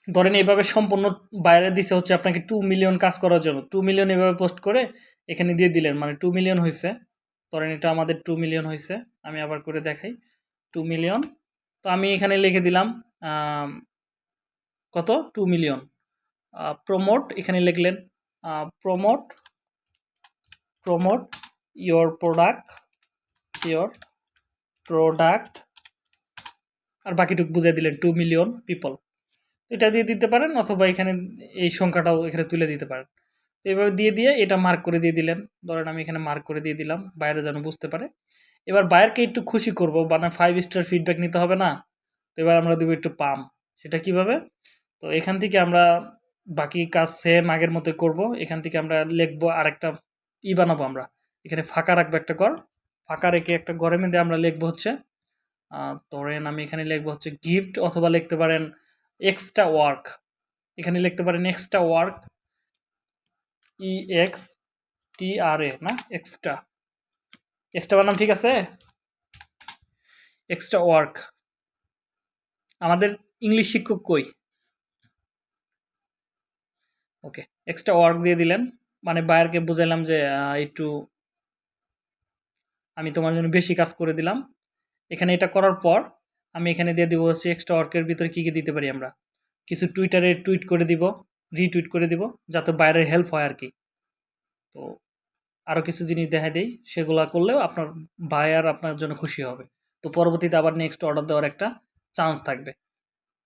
ধরেন এইভাবে সম্পূর্ণ বাইরে দিছে হচ্ছে আপনাকে টু মিলিয়ন কাজ করার জন্য। টু মিলিয়ন এভাবে পোস্ট করে এখানে দিয়ে দিলেন মানে টু মিলিয়ন হয়েছে ধরেন এটা আমাদের টু মিলিয়ন হয়েছে আমি আবার করে দেখাই। টু মিলিয়ন তো আমি এখানে লিখে দিলাম কত? টু মিলিয়ন প্রমোট এখানে লিখলেন promote promote your product your product আর বাকিটুকু বুঝিয়ে দিলেন টু মিলিয়ন পিপল এটা দিয়ে দিতে পারেন অথবা এখানে এই সংখ্যাটাও এখানে তুলে দিতে পারেন। তো এভাবে দিয়ে দিয়ে এটা মার্ক করে দিয়ে দিলেন। ধরেন আমি এখানে মার্ক করে দিয়ে দিলাম, বাইরে যেন বুঝতে পারে। এবার বাইরকে একটু খুশি করব মানে ফাইভ স্টার ফিডব্যাক নিতে হবে না? তো এবার আমরা দেবো একটু পাম। সেটা কীভাবে? তো এখান থেকে আমরা বাকি কাজ সেম আগের মতো করব। এখান থেকে আমরা লিখব আর একটা ই বানাবো আমরা। এখানে ফাঁকা রাখব একটা ঘর। ফাঁকা রেখে একটা ঘরের মধ্যে আমরা লিখব হচ্ছে ধরেন আমি এখানে লিখব হচ্ছে গিফট অথবা লিখতে পারেন এক্সট্রা ওয়ার্ক এখানে লিখতে পারেন extra work E X T R A না? এক্সট্রা এক্সট্রা বানাম ঠিক আছে? এক্সট্রা ওয়ার্ক আমাদের ইংলিশ শিক্ষক কই? ওকে এক্সট্রা ওয়ার্ক দিয়ে দিলেন। মানে বায়ারকে বুঝাইলাম যে একটু আমি তোমার জন্য বেশি কাজ করে দিলাম। এখানে এটা করার পর আমি এখানে দিয়ে দিব হচ্ছে এক্সট্রা ওয়ার্কের ভিতরে কী কী দিতে পারি আমরা? কিছু টুইটারে টুইট করে দিব রিটুইট করে দিব, যাতে বাইরের হেল্প হয় আর কি তো আরও কিছু জিনিস দেখা দেই, সেগুলা করলেও আপনার বায়ার আপনার জন্য খুশি হবে। তো পরবর্তীতে আবার নেক্সট অর্ডার দেওয়ার একটা চান্স থাকবে।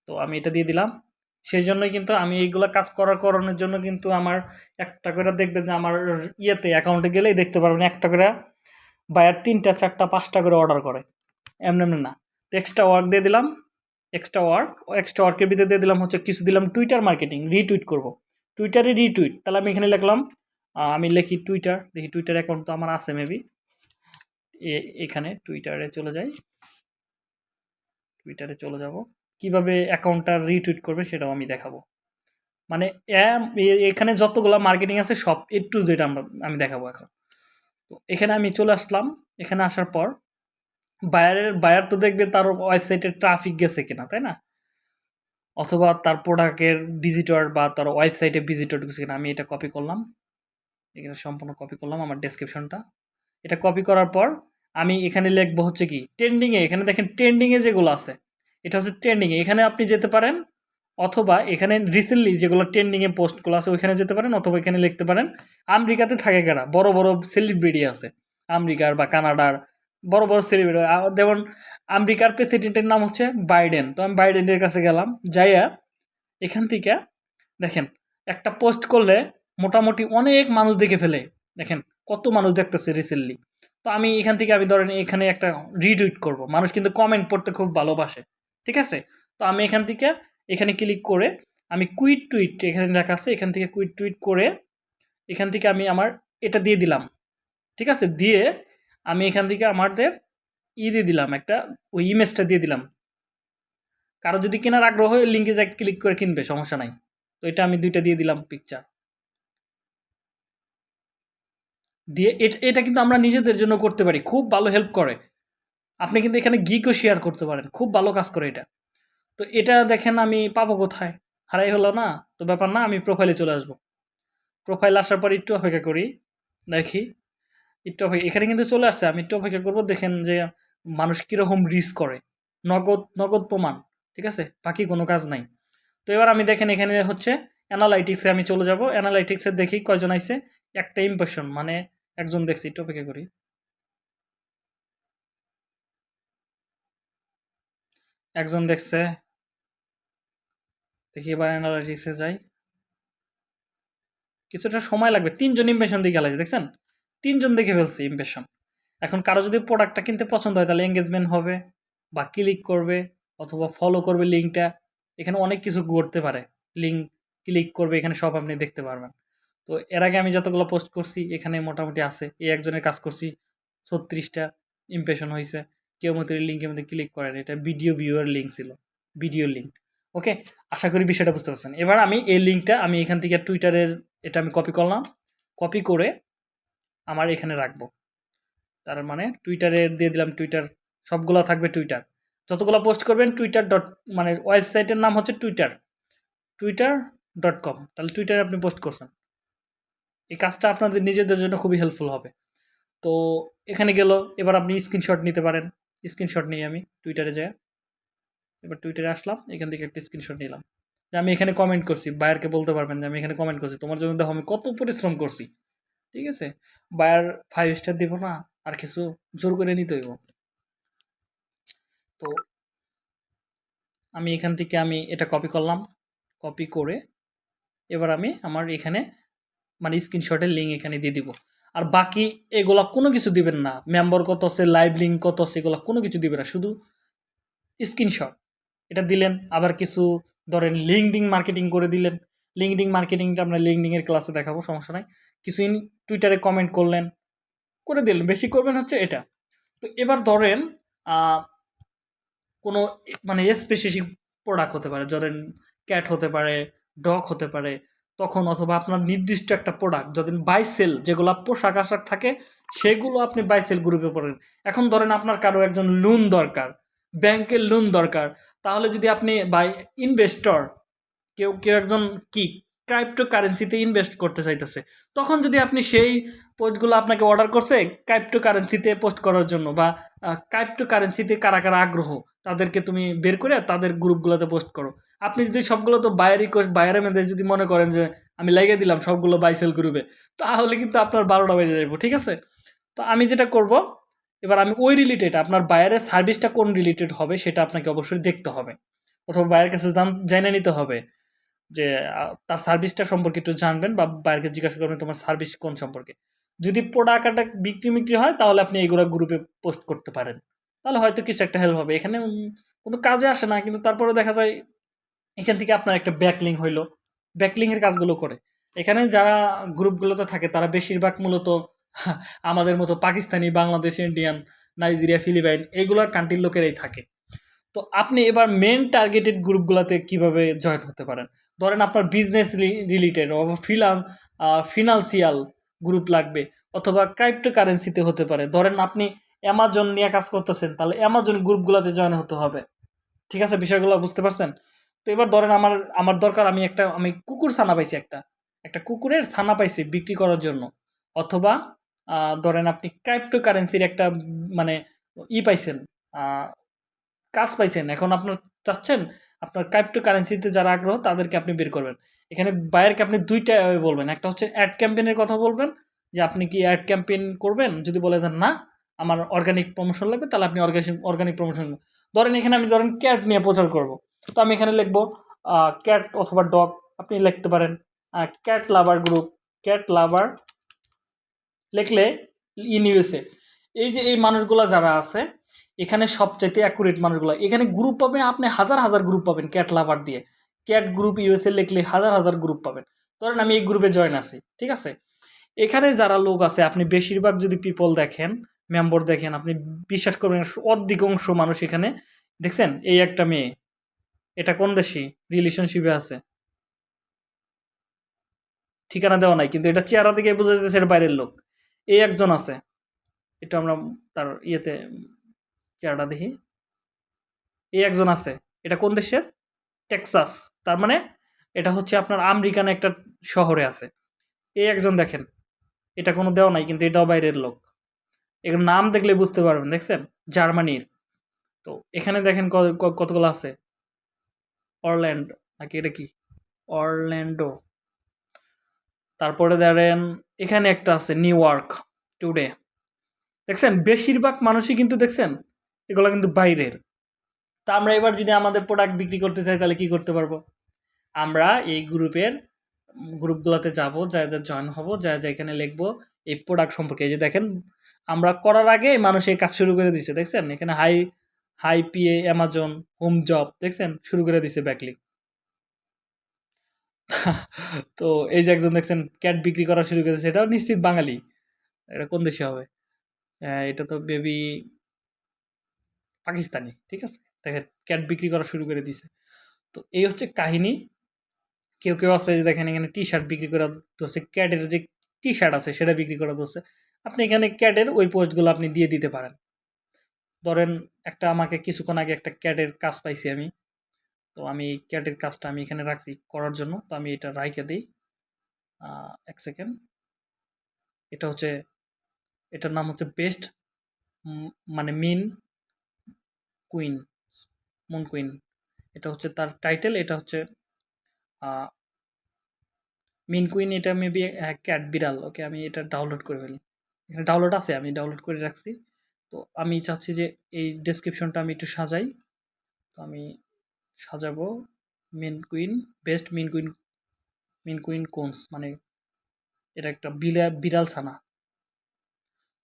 তো আমি এটা দিয়ে দিলাম। সেই জন্যই কিন্তু আমি এইগুলো কাজ করার করানোর জন্য কিন্তু আমার একটা করে দেখবেন যে আমার ইয়েতে অ্যাকাউন্টে গেলেই দেখতে পারবেন একটা করে বায়ার তিনটা, চারটা, পাঁচটা করে অর্ডার করে। এমনি এমনি না। এক্সট্রা ওয়ার্ক দিয়ে দিলাম এক্সট্রা ওয়ার্ক এক্সট্রা ওয়ার্কের ভিতরে দিয়ে দিলাম হচ্ছে কিছু দিলাম টুইটার মার্কেটিং রিটুইট করব। টুইটারে রিটুইট তাহলে আমি এখানে লিখলাম আমি লিখি টুইটার দেখি টুইটার অ্যাকাউন্ট তো আমার আছে মেবি এখানে টুইটারে চলে যাই। টুইটারে চলে যাব। কীভাবে অ্যাকাউন্টটা রিটুইট করবে সেটাও আমি দেখাবো। মানে এখানে যতগুলো মার্কেটিং আছে সব এ টু জেড আমরা, আমি দেখাবো এখন। তো এখানে আমি চলে আসলাম। এখানে আসার পর বায়ারের, বায়ার তো দেখবে তার ওয়েবসাইটে ট্রাফিক গেছে কিনা, তাই না? অথবা তার প্রোডাক্টের ভিজিটর বা তার ওয়েবসাইটে ভিজিটর গেছে কিনা, আমি এটা কপি করলাম। এখানে সম্পূর্ণ কপি করলাম আমার ডেসক্রিপশনটা এটা কপি করার পর আমি এখানে লিখব হচ্ছে কি ট্রেন্ডিংয়ে এখানে দেখেন ট্রেন্ডিংয়ে যেগুলো আছে, এটা হচ্ছে ট্রেন্ডিংয়ে এখানে আপনি যেতে পারেন, অথবা এখানে রিসেন্টলি যেগুলো ট্রেন্ডিংয়ে পোস্টগুলো আছে, ওইখানে যেতে পারেন, অথবা এখানে লিখতে পারেন, আমেরিকাতে থাকে কারা বড় বড় সেলিব্রিটি আছে। আমেরিকার বা কানাডার বড় বড় সেলিব্রিটি যেমন আমেরিকার প্রেসিডেন্টের নাম হচ্ছে বাইডেন। তো আমি বাইডেনের কাছে গেলাম, যাইয়া এখান থেকে দেখেন, একটা পোস্ট করলে মোটামুটি অনেক মানুষ দেখে ফেলে। দেখেন, কত মানুষ দেখতেছে রিসেন্টলি তো আমি এখান থেকে আমি ধরেন এখানে একটা রিটুইট করব। মানুষ কিন্তু কমেন্ট পড়তে খুব ভালোবাসে। ঠিক আছে? তো আমি এখান থেকে, এখানে ক্লিক করে আমি কুইট টুইট এখানে লেখা আছে, এখান থেকে কুইট টুইট করে এখান থেকে আমি আমার এটা দিয়ে দিলাম। ঠিক আছে? দিয়ে আমি এখান থেকে আমাদের ই দিয়ে দিলাম একটা, ওই ইমেজটা দিয়ে দিলাম। কারও যদি কেনার আগ্রহ হয় লিঙ্কে যা ক্লিক করে কিনবে, সমস্যা নাই। তো এটা আমি দুইটা দিয়ে দিলাম পিকচার দিয়ে এট- এটা কিন্তু আমরা নিজেদের জন্য করতে পারি, খুব ভালো হেল্প করে। আপনি কিন্তু এখানে গিকও শেয়ার করতে পারেন, খুব ভালো কাজ করে এটা। তো এটা দেখেন আমি পাবো কোথায়? হারাই হলো না? তো ব্যাপার না, আমি প্রোফাইলে চলে আসব। প্রোফাইল আসার পর একটু অপেক্ষা করি, দেখি। একটু অপেক্ষা এখানে কিন্তু চলে আসছে। আমি একটু অপেক্ষা করব, দেখেন যে মানুষ কীরকম রিস্ক করে। নগদ নগদ প্রমাণ, ঠিক আছে? বাকি কোনো কাজ নাই। তো এবার আমি দেখেন এখানে হচ্ছে অ্যানালাইটিক্সে আমি চলে যাব। অ্যানালাইটিক্সে দেখি কয়জন আইছে, একটা ইম্প্রেশন মানে একজন দেখছি, একটু অপেক্ষা করি। একজন দেখছে, দেখি এবার অ্যানালাইটিক্সে যাই। কিছুটা সময় লাগবে, তিনজন ইমপ্রেশন দিয়ে গেলাইছে, দেখছেন? তিনজন দেখে ফেলছে ইমপ্রেশন এখন কারও যদি প্রোডাক্টটা কিনতে পছন্দ হয়, তাহলে এঙ্গেজমেন্ট হবে বা ক্লিক করবে অথবা ফলো করবে লিঙ্কটা এখানে অনেক কিছু করতে পারে। লিঙ্ক ক্লিক করবে, এখানে সব আপনি দেখতে পারবেন। তো এর আগে আমি যতগুলো পোস্ট করছি, এখানে মোটামুটি আছে। এই একজনের কাজ করছি, ছত্রিশটা ইমপ্রেশন হয়েছে। কেউ মতো লিঙ্কের মধ্যে ক্লিক করেন এটা ভিডিও ভিউয়ার লিঙ্ক ছিল। ভিডিও লিঙ্ক ওকে আশা করি বিষয়টা বুঝতে পারছেন। এবার আমি এই লিঙ্কটা আমি এখান থেকে টুইটারের এটা আমি কপি করলাম। কপি করে আমার এখানে রাখব। তার মানে টুইটারে দিয়ে দিলাম টুইটার, সবগুলো থাকবে টুইটার। যতগুলো পোস্ট করবেন টুইটার ডট মানে ওয়েবসাইটের নাম হচ্ছে টুইটার। Twitter dot com. তাহলে টুইটারে আপনি পোস্ট করছেন। এই কাজটা আপনাদের নিজেদের জন্য খুবই হেল্পফুল হবে। তো এখানে গেল, এবার আপনি স্ক্রিনশট নিতে পারেন। স্ক্রিনশট নিয়ে আমি টুইটারে যাই। এবার টুইটারে আসলাম, এখান থেকে একটা স্ক্রিনশট নিলাম। যে আমি এখানে কমেন্ট করছি, বায়ারকে বলতে পারবেন যে আমি এখানে কমেন্ট করছি। তোমার জন্য দেখো আমি কত পরিশ্রম করছি। ঠিক আছে? বায়ার ফাইভ স্টার দিব না, আর কিছু জোর করে নিতে হইব। তো আমি এখান থেকে আমি এটা কপি করলাম কপি করে এবার আমি আমার এখানে মানে স্ক্রিনশটের লিঙ্ক এখানে দিয়ে দিব। আর বাকি এগুলা কোনো কিছু দিবেন না। মেম্বার কত আছে লাইভ লিঙ্ক কত আছে, এগুলা কোনো কিছু দিবেন না, শুধু স্ক্রিনশট এটা দিলেন, আবার কিছু ধরেন লিঙ্কডিং মার্কেটিং করে দিলেন। লিঙ্কডিং মার্কেটিংটা আমরা লিঙ্কডিংয়ের ক্লাসে দেখাবো, সমস্যা নাই। কিছু ইন টুইটারে কমেন্ট করলেন, করে দিলেন। বেশি করবেন হচ্ছে এটা। তো এবার ধরেন কোনো মানে স্পেসিফিক প্রোডাক্ট হতে পারে, ধরেন ক্যাট হতে পারে ডগ হতে পারে, তখন অথবা আপনার নির্দিষ্ট একটা প্রোডাক্ট যদি বাই সেল যেগুলো পোশাক আশাক থাকে, সেগুলো আপনি বাই সেল গ্রুপে পড়েন। এখন ধরেন আপনার কারও একজন লোন দরকার ব্যাংকের লোন দরকার, তাহলে যদি আপনি বাই ইনভেস্টর কেউ কেউ একজন কি ক্রাইপ্টো কারেন্সিতে ইনভেস্ট করতে চাইতেছে। তখন যদি আপনি সেই পোস্টগুলো আপনাকে অর্ডার করছে ক্রাইপ্টো কারেন্সিতে পোস্ট করার জন্য বা ক্রাইপ্টো কারেন্সিতে কারা কারা আগ্রহ, তাদেরকে তুমি বের করে তাদের গ্রুপগুলোতে পোস্ট করো। আপনি যদি সবগুলো তো বায়ার রিকোয়েস্ট বায়ারের মধ্যে যদি মনে করেন যে, আমি লাগিয়ে দিলাম সবগুলো বাইসেল গ্রুপে তাহলে কিন্তু আপনার বারোটা বেজে যাব ঠিক আছে? তো আমি যেটা করব, এবার আমি ওই রিলেটেড আপনার বায়ারের সার্ভিসটা কোন রিলেটেড হবে, সেটা আপনাকে অবশ্যই দেখতে হবে। অথবা বায়ের কাছে জান, জেনে নিতে হবে। যে তার সার্ভিসটা সম্পর্কে একটু জানবেন বা বাইরেকে জিজ্ঞাসা করবেন তোমার সার্ভিস কোন সম্পর্কে। যদি প্রোডাক্টটা বিক্রি বিক্রি হয়, তাহলে আপনি এইগুলো গ্রুপে পোস্ট করতে পারেন। তাহলে হয়তো কিছু একটা হেল্প হবে। এখানে কোনো কাজে আসে না, কিন্তু তারপরে দেখা যায় এখান থেকে আপনার একটা ব্যাকলিং হইল। ব্যাকলিংয়ের কাজগুলো করে। এখানে যারা গ্রুপগুলোতে থাকে, তারা বেশিরভাগ মূলত আমাদের মতো Pakistani, Bangladesh Indian Nigeria Philippine এইগুলোর কান্ট্রির লোকেরাই থাকে। তো আপনি এবার মেন টার্গেটেড গ্রুপগুলোতে কীভাবে জয়েন হতে পারেন? ধরেন আপনার বিজনেস রিলেটেড অথবা ফিলান ফিনান্সিয়াল গ্রুপ লাগবে অথবা ক্রাইপ্টো কারেন্সিতে হতে পারে। ধরেন আপনি অ্যামাজন নিয়ে কাজ করতেছেন, তাহলে অ্যামাজন গ্রুপগুলোতে জয়েন হতে হবে। ঠিক আছে? বিষয়গুলো বুঝতে পারছেন? তো এবার ধরেন আমার আমার দরকার, আমি একটা, আমি কুকুর ছানা পাইছি একটা। একটা কুকুরের ছানা পাইছি বিক্রি করার জন্য। অথবা ধরেন আপনি ক্রাইপ্টো কারেন্সির একটা মানে ই পাইছেন কাজ পাইছেন। এখন আপনার চাচ্ছেন আপনার ক্রাইপ্টো কারেন্সিতে যারা আগ্রহ, তাদেরকে আপনি বের করবেন। এখানে বাইরকে আপনি দুইটা বলবেন। একটা হচ্ছে অ্যাড ক্যাম্পেনের কথা বলবেন, যে আপনি কি অ্যাড ক্যাম্পেইন করবেন? যদি বলে দেন না, আমার অর্গানিক প্রমোশন লাগবে, তাহলে আপনি অর্গানিক অর্গানিক প্রমোশন ধরেন এখানে আমি, ধরেন ক্যাট নিয়ে প্রচার করব। তো আমি এখানে লিখব ক্যাট অথবা ডগ আপনি লিখতে পারেন cat lover group cat lover লিখলে ইন ইউএসএ এই যে, এই মানুষগুলো যারা আছে এখানে সবচাইতে অ্যাকুরেট মানুষগুলো। এখানে গ্রুপ পাবেন আপনি হাজার হাজার গ্রুপ পাবেন ক্যাট লাভার দিয়ে। ক্যাট গ্রুপ ইউএসএ লিখলে হাজার হাজার গ্রুপ পাবেন। ধরেন আমি এই গ্রুপে জয়েন আছি, ঠিক আছে? এখানে যারা লোক আছে, আপনি বেশিরভাগ যদি পিপল দেখেন মেম্বার দেখেন, আপনি বিশ্বাস করবেন অধিকাংশ মানুষ এখানে, দেখছেন? এই একটা মেয়ে, এটা কোন দেশি? রিলেশনশিপে আছে। ঠিকানা দেওয়া নাই, কিন্তু এটা চেহারা থেকে বোঝা যাচ্ছে বাইরের লোক। এই একজন আছে, এটা আমরা তার ইয়েতে চেহারাটা দেখি। এই একজন আছে। এটা কোন দেশের? টেক্সাস। তার মানে এটা হচ্ছে আপনার আমেরিকান একটা শহরে আছে। এই একজন দেখেন। এটা কোনো দেওয়া নাই, কিন্তু এটাও বাইরের লোক। এর নাম দেখলে বুঝতে পারবেন, দেখছেন? জার্মানির। তো এখানে দেখেন কতগুলো আছে? অরল্যান্ড, নাকি এটা কি? অরল্যান্ডো। তারপরে ধরেন, এখানে একটা আছে, নিউ ইয়র্ক, টুডে। দেখছেন? বেশিরভাগ মানুষই কিন্তু দেখছেন এগুলো কিন্তু বাইরের। তা আমরা এবার যদি আমাদের প্রোডাক্ট বিক্রি করতে চাই, তাহলে কি করতে পারব? আমরা এই গ্রুপের গ্রুপগুলোতে যাব, যা যা জয়েন হব, যা যা এখানে লিখব, এই প্রোডাক্ট সম্পর্কে। এই যে দেখেন, আমরা করার আগে মানুষ এই কাজ শুরু করে দিছে, দেখছেন? এখানে hi hi PA Amazon home job দেখছেন? শুরু করে দিছে ব্যাকলিক তো এই যে একজন দেখছেন ক্যাট বিক্রি করা শুরু করেছে এটাও নিশ্চিত বাঙালি। এটা কোন দেশে হবে? এটা তো বেবি পাকিস্তানি, ঠিক আছে? দেখেন ক্যাট বিক্রি করা শুরু করে দিছে। তো এই হচ্ছে কাহিনী। কেউ কেউ আছে যে দেখেন এখানে টি শার্ট বিক্রি করা ধরছে, ক্যাটের যে টি শার্ট আছে সেটা বিক্রি করা ধরছে। আপনি এখানে ক্যাটের ওই পোস্টগুলো আপনি দিয়ে দিতে পারেন। ধরেন একটা আমাকে কিছুক্ষণ আগে একটা ক্যাটের কাজ পাইছি আমি। তো আমি এই ক্যাটের কাজটা আমি এখানে রাখছি করার জন্য। তো আমি এটা রাইকে দিই। এক সেকেন্ড। এটা হচ্ছে, এটার নাম হচ্ছে বেস্ট মানে মিন কুইন মুন কুইন এটা হচ্ছে তার টাইটেল এটা হচ্ছে মিন কুইন এটা মেবি ক্যাট বিড়াল ওকে আমি এটা ডাউনলোড করে ফেলি। এখানে ডাউনলোড আছে, আমি ডাউনলোড করে রাখছি। তো আমি চাচ্ছি যে এই ডেসক্রিপশনটা আমি একটু সাজাই। তো আমি সাজাবো mean queen best mean queen mean queen cones মানে এটা একটা বিলা বিড়াল ছানা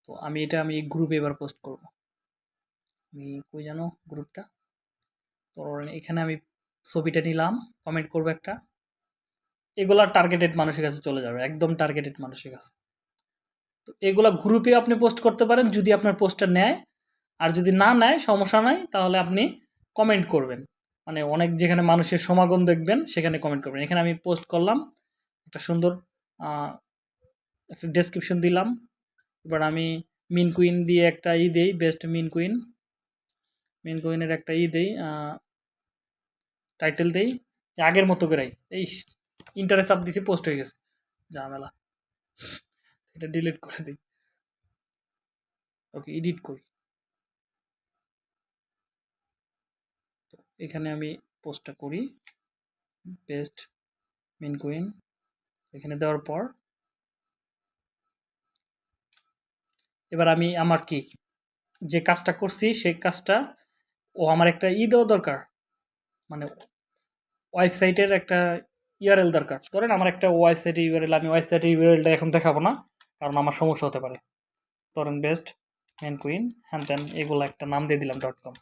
তো আমি এটা আমি গ্রুপে এবার পোস্ট করব। আমি কই জানো গ্রুপটা তো এখানে আমি ছবিটা নিলাম কমেন্ট করব একটা। এগুলা টার্গেটেড মানুষের কাছে চলে যাবে, একদম টার্গেটেড মানুষের কাছে। তো এগুলা গ্রুপে আপনি পোস্ট করতে পারেন, যদি আপনার পোস্টটা নেয়। আর যদি না নেয়, সমস্যা নাই, তাহলে আপনি কমেন্ট করবেন। মানে অনেক যেখানে মানুষের সমাগম দেখবেন, সেখানে কমেন্ট করবেন। এখানে আমি পোস্ট করলাম, একটা সুন্দর একটা ডেসক্রিপশন দিলাম। এবার আমি মিন কুইন দিয়ে একটা ই দেই বেস্ট মিন কুইন। মিন কুইনের একটা ই দেই টাইটেল দেই, আগের মতো করেই। এই ইন্টারে চাপ দিছি পোস্ট হয়ে গেছে। ঝামেলা। এটা ডিলিট করে দিই। ওকে এডিট করি। এখানে আমি পোস্টটা করি। পেস্ট মেন কুইন এখানে দেওয়ার পর। এবার আমি, আমার কি? যে কাজটা করছি, সেই কাজটা ও আমার একটা ই দেওয়া দরকার। মানে ওয়েবসাইটের একটা ইউআরএল দরকার। ধরেন আমার একটা ওয়েবসাইটের ইউআরএল আমি ওয়েবসাইটের ইউআরএলটা এখন দেখাবো না, কারণ আমার সমস্যা হতে পারে। ধরেন বেস্ট মেন কুইন হ্যান ত্যান এগুলো একটা নাম দিয়ে দিলাম ডট কম।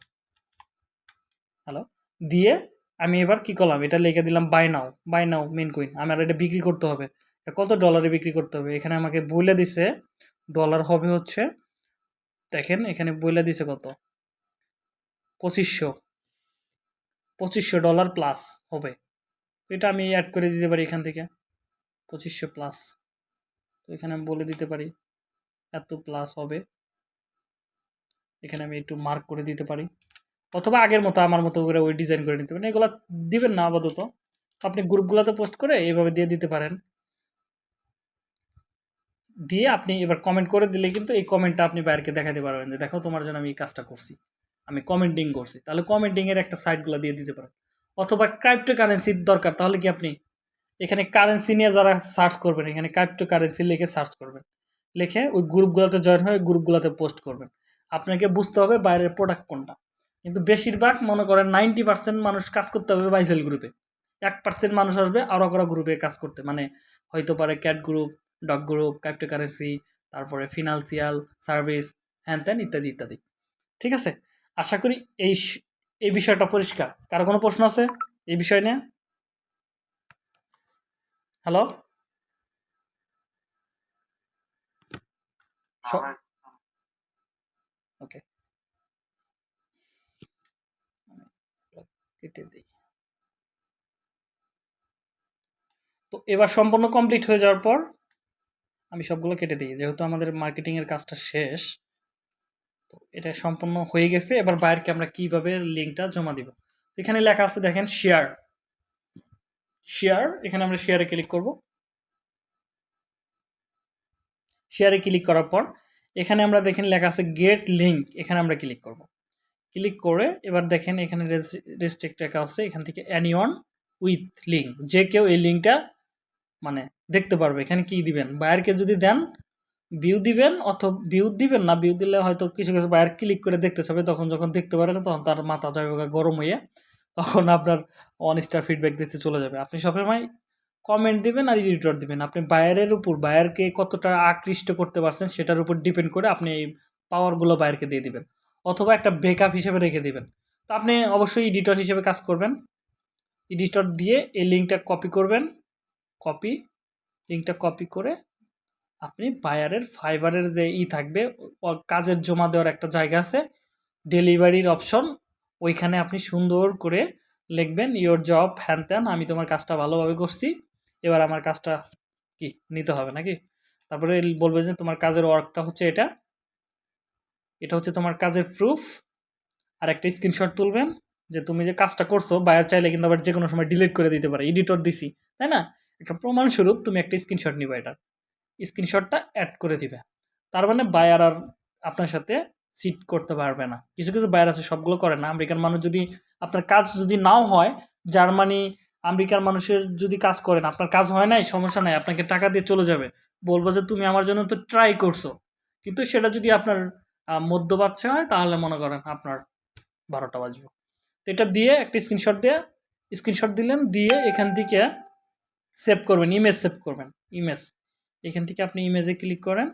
হ্যালো? দিয়ে আমি এবার কি করলাম? এটা লিখে দিলাম buy now buy now mean queen. আমার এটা বিক্রি করতে হবে। কত ডলারে বিক্রি করতে হবে? এখানে আমাকে বলে দিছে, ডলার হবে হচ্ছে, দেখেন এখানে বলে দিছে কত। পঁচিশশো পঁচিশশো ডলার প্লাস হবে। এটা আমি অ্যাড করে দিতে পারি এখান থেকে, পঁচিশশো প্লাস তো এখানে আমি বলে দিতে পারি, এত প্লাস হবে। এখানে আমি একটু মার্ক করে দিতে পারি। অথবা আগের মতো আমার মতো করে ওই ডিজাইন করে নিতে পারেন। এগুলো দিবেন না আপাতত। আপনি গ্রুপগুলোতে পোস্ট করে এইভাবে দিয়ে দিতে পারেন। দিয়ে আপনি এবার কমেন্ট করে দিলে কিন্তু এই কমেন্টটা আপনি বাইরকে দেখাতে পারবেন যে, দেখো তোমার জন্য আমি এই কাজটা করছি। আমি কমেন্টিং করছি। তাহলে কমেন্টিংয়ের একটা সাইটগুলো দিয়ে দিতে পারেন। অথবা ক্রাইপ্টো কারেন্সির দরকার, তাহলে কি আপনি এখানে কারেন্সি নিয়ে যারা সার্চ করবেন, এখানে ক্রাইপ্টো কারেন্সি লিখে সার্চ করবেন। লিখে ওই গ্রুপগুলোতে জয়েন হয়ে গ্রুপগুলোতে পোস্ট করবেন। আপনাকে বুঝতে হবে বাইরের প্রোডাক্ট কোনটা। কিন্তু বেশিরভাগ, মনে করেন নাইনটি পার্সেন্ট মানুষ কাজ করতে হবে বাইসেল গ্রুপে এক পার্সেন্ট মানুষ আসবে আরও করা গ্রুপে কাজ করতে। মানে হয়তো পারে cat group dog group crypto currency তারপরে ফিনান্সিয়াল সার্ভিস হ্যান ত্যান ইত্যাদি ইত্যাদি। ঠিক আছে? আশা করি এই এই বিষয়টা পরিষ্কার। কারও কোনো প্রশ্ন আছে এই বিষয় নিয়ে? হ্যালো ওকে কেটে দিই। তো এবার সম্পূর্ণ কমপ্লিট হয়ে যাওয়ার পর আমি সবগুলো কেটে দিই। যেহেতু আমাদের মার্কেটিংয়ের কাজটা শেষ তো এটা সম্পূর্ণ হয়ে গেছে। এবার বাইরকে আমরা কীভাবে লিঙ্কটা জমা দিব? এখানে লেখা আছে, দেখেন শেয়ার শেয়ার এখানে আমরা শেয়ারে ক্লিক করব। শেয়ারে ক্লিক করার পর, এখানে আমরা দেখেন লেখা আছে গেট লিঙ্ক এখানে আমরা ক্লিক করব। ক্লিক করে এবার দেখেন এখানে রেস্ট্রিক্ট লেখা আছে, এখান থেকে অ্যানিওয়ান উইথ লিঙ্ক যে কেউ এই লিঙ্কটা মানে দেখতে পারবে, এখানে কি দিবেন? বায়ারকে যদি দেন ভিউ দিবেন অথবা ভিউ দিবেন না ভিউ দিলে হয়তো কিছু কিছু বায়ার ক্লিক করে দেখতে চাবে, তখন যখন দেখতে পারে না তখন তার মাথা যাবে গরম হয়ে তখন আপনার অন স্টার ফিডব্যাক দিতে চলে যাবে। আপনি সবসময় কমেন্ট দিবেন আর এডিটর দিবেন। আপনি বায়ারের উপর বায়ারকে কতটা আকৃষ্ট করতে পারছেন সেটার উপর ডিপেন্ড করে আপনি এই পাওয়ারগুলো বায়ারকে দিয়ে দিবেন। অথবা একটা ব্যাকআপ হিসেবে রেখে দিবেন। তো আপনি অবশ্যই এডিটর হিসেবে কাজ করবেন। এডিটর দিয়ে এই লিঙ্কটা কপি করবেন। কপি লিঙ্কটা কপি করে আপনি বায়ারের ফাইবারের যে ই থাকবে কাজের জমা দেওয়ার একটা জায়গা আছে ডেলিভারির অপশন ওইখানে আপনি সুন্দর করে লিখবেন ইওর জব হ্যান ত্যান আমি তোমার কাজটা ভালোভাবে করছি, এবার আমার কাজটা কি, নিতে হবে নাকি? তারপরে বলবে যে, তোমার কাজের ওয়ার্কটা হচ্ছে এটা এটা হচ্ছে তোমার কাজের প্রুফ আর একটা স্ক্রিনশট তুলবেন, যে তুমি যে কাজটা করছ বায়ার চাইলে কিন্তু আবার যে কোনো সময় ডিলিট করে দিতে পারে এডিটর দিছি, তাই না? একটা প্রমাণস্বরূপ তুমি একটা স্ক্রিনশট নিবে এটার স্ক্রিনশটটা অ্যাড করে দিবে। তার মানে বায়ার আর আপনার সাথে সিট করতে পারবে না। কিছু কিছু বায়ার আছে, সবগুলো করে না। আমেরিকান মানুষ যদি আপনার কাজ যদি নাও হয়, জার্মানি আমেরিকার মানুষের যদি কাজ করেন, আপনার কাজ হয় নাই, সমস্যা নাই, আপনাকে টাকা দিয়ে চলে যাবে। বলব যে তুমি আমার জন্য তো ট্রাই করছ। কিন্তু সেটা যদি আপনার মধ্য বাচ্চা হয়, তাহলে মনে করেন আপনার বারোটা বাজবে। তো এটা দিয়ে একটা স্ক্রিনশট দিয়ে স্ক্রিনশট দিলেন, দিয়ে এখান থেকে সেভ করবেন ইমেজ সেভ করবেন ইমেজ এখান থেকে আপনি ইমেজে ক্লিক করেন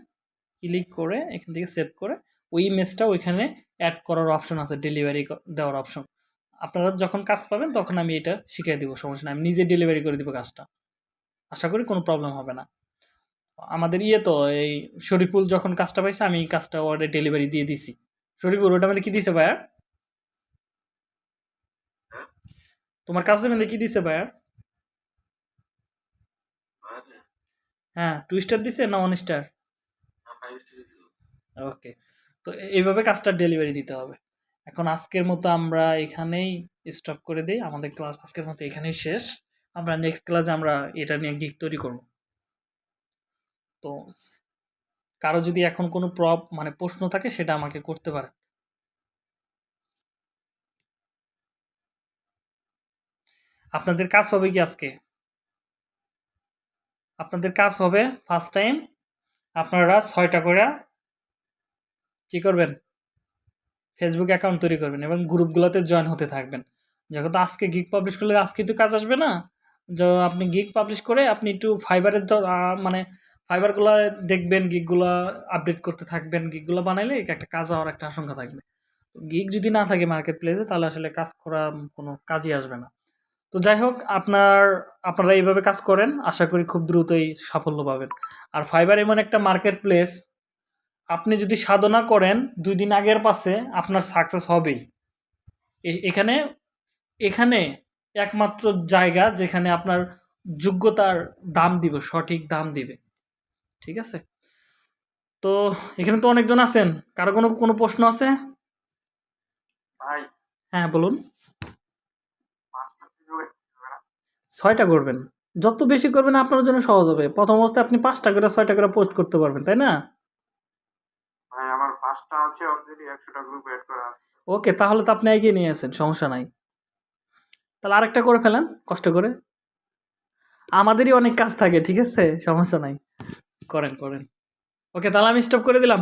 ক্লিক করে এখান থেকে সেভ করে ওই ইমেজটা ওইখানে অ্যাড করার অপশন আছে ডেলিভারি দেওয়ার অপশন আপনারা যখন কাজ পাবেন তখন আমি এটা শিখিয়ে দিব সমস্যা নেই। আমি নিজে ডেলিভারি করে দিব কাজটা। আশা করি কোনো প্রবলেম হবে না। আমাদের ইয়ে তো এই শরীফুল যখন কাজটা পাইছে আমি কাজটা ওয়ার্ডে ডেলিভারি দিয়ে দিছি। শরীফুল ওটা মধ্যে কি দিছে ভাইয়া? তোমার কাজটা মধ্যে কি দিছে ভাইয়া? হ্যাঁ টু স্টার দিছে না ওয়ান স্টার ওকে তো এইভাবে কাজটা ডেলিভারি দিতে হবে। এখন আজকের মতো আমরা এখানেই স্টপ করে দিই। আমাদের ক্লাস আজকের মতো এখানেই শেষ। আমরা নেক্সট ক্লাসে আমরা এটা নিয়ে গিক তৈরি করব। তো কারও যদি এখন কোনো প্রব মানে প্রশ্ন থাকে সেটা আমাকে করতে পারে আপনাদের কাজ হবে কি আজকে? আপনাদের কাজ হবে ফার্স্ট টাইম আপনারা ছয়টা করে কি করবেন? ফেসবুক অ্যাকাউন্ট তৈরি করবেন এবং গ্রুপগুলোতে জয়েন হতে থাকবেন। যখন তো আজকে গিগ পাবলিশ করলে আজকে তো কাজ আসবে না। আপনি গিগ পাবলিশ করে আপনি একটু ফাইবারের মানে ফাইবারগুলো দেখবেন গিগগুলো আপডেট করতে থাকবেন গিগগুলো বানাইলে একটা কাজ হওয়ার একটা আশঙ্কা থাকবে। গিগ যদি না থাকে মার্কেট প্লেসে তাহলে আসলে কাজ করা কোনো কাজই আসবে না। তো যাই হোক আপনার আপনারা এইভাবে কাজ করেন আশা করি খুব দ্রুতই সাফল্য পাবেন। আর ফাইবার এমন একটা মার্কেট প্লেস আপনি যদি সাধনা করেন দুই দিন আগের পাশে আপনার সাকসেস হবেই। এখানে এখানে একমাত্র জায়গা যেখানে আপনার যোগ্যতার দাম দিবে সঠিক দাম দিবে। ঠিক আছে? তো এখানে তো অনেকজন আছেন কারও কোনো কোনো প্রশ্ন আছে? হ্যাঁ বলুন পাঁচটা কীভাবে হবে না ছয়টা করবেন। যত বেশি করবেন আপনার জন্য সহজ হবে। প্রথম অবস্থায় আপনি পাঁচটা করে ছয়টা করে পোস্ট করতে পারবেন তাই না? ভাই আমার পাঁচটা আছে অলরেডি একশোটা গ্রুপ এড করা আছে। ওকে তাহলে তো আপনি এগিয়ে নিয়ে আসেন সমস্যা নাই। তাহলে আরেকটা করে ফেলেন কষ্ট করে। আমাদেরই অনেক কাজ থাকে ঠিক আছে? সমস্যা নাই। করেন করেন। ওকে তাহলে আমি স্টপ করে দিলাম।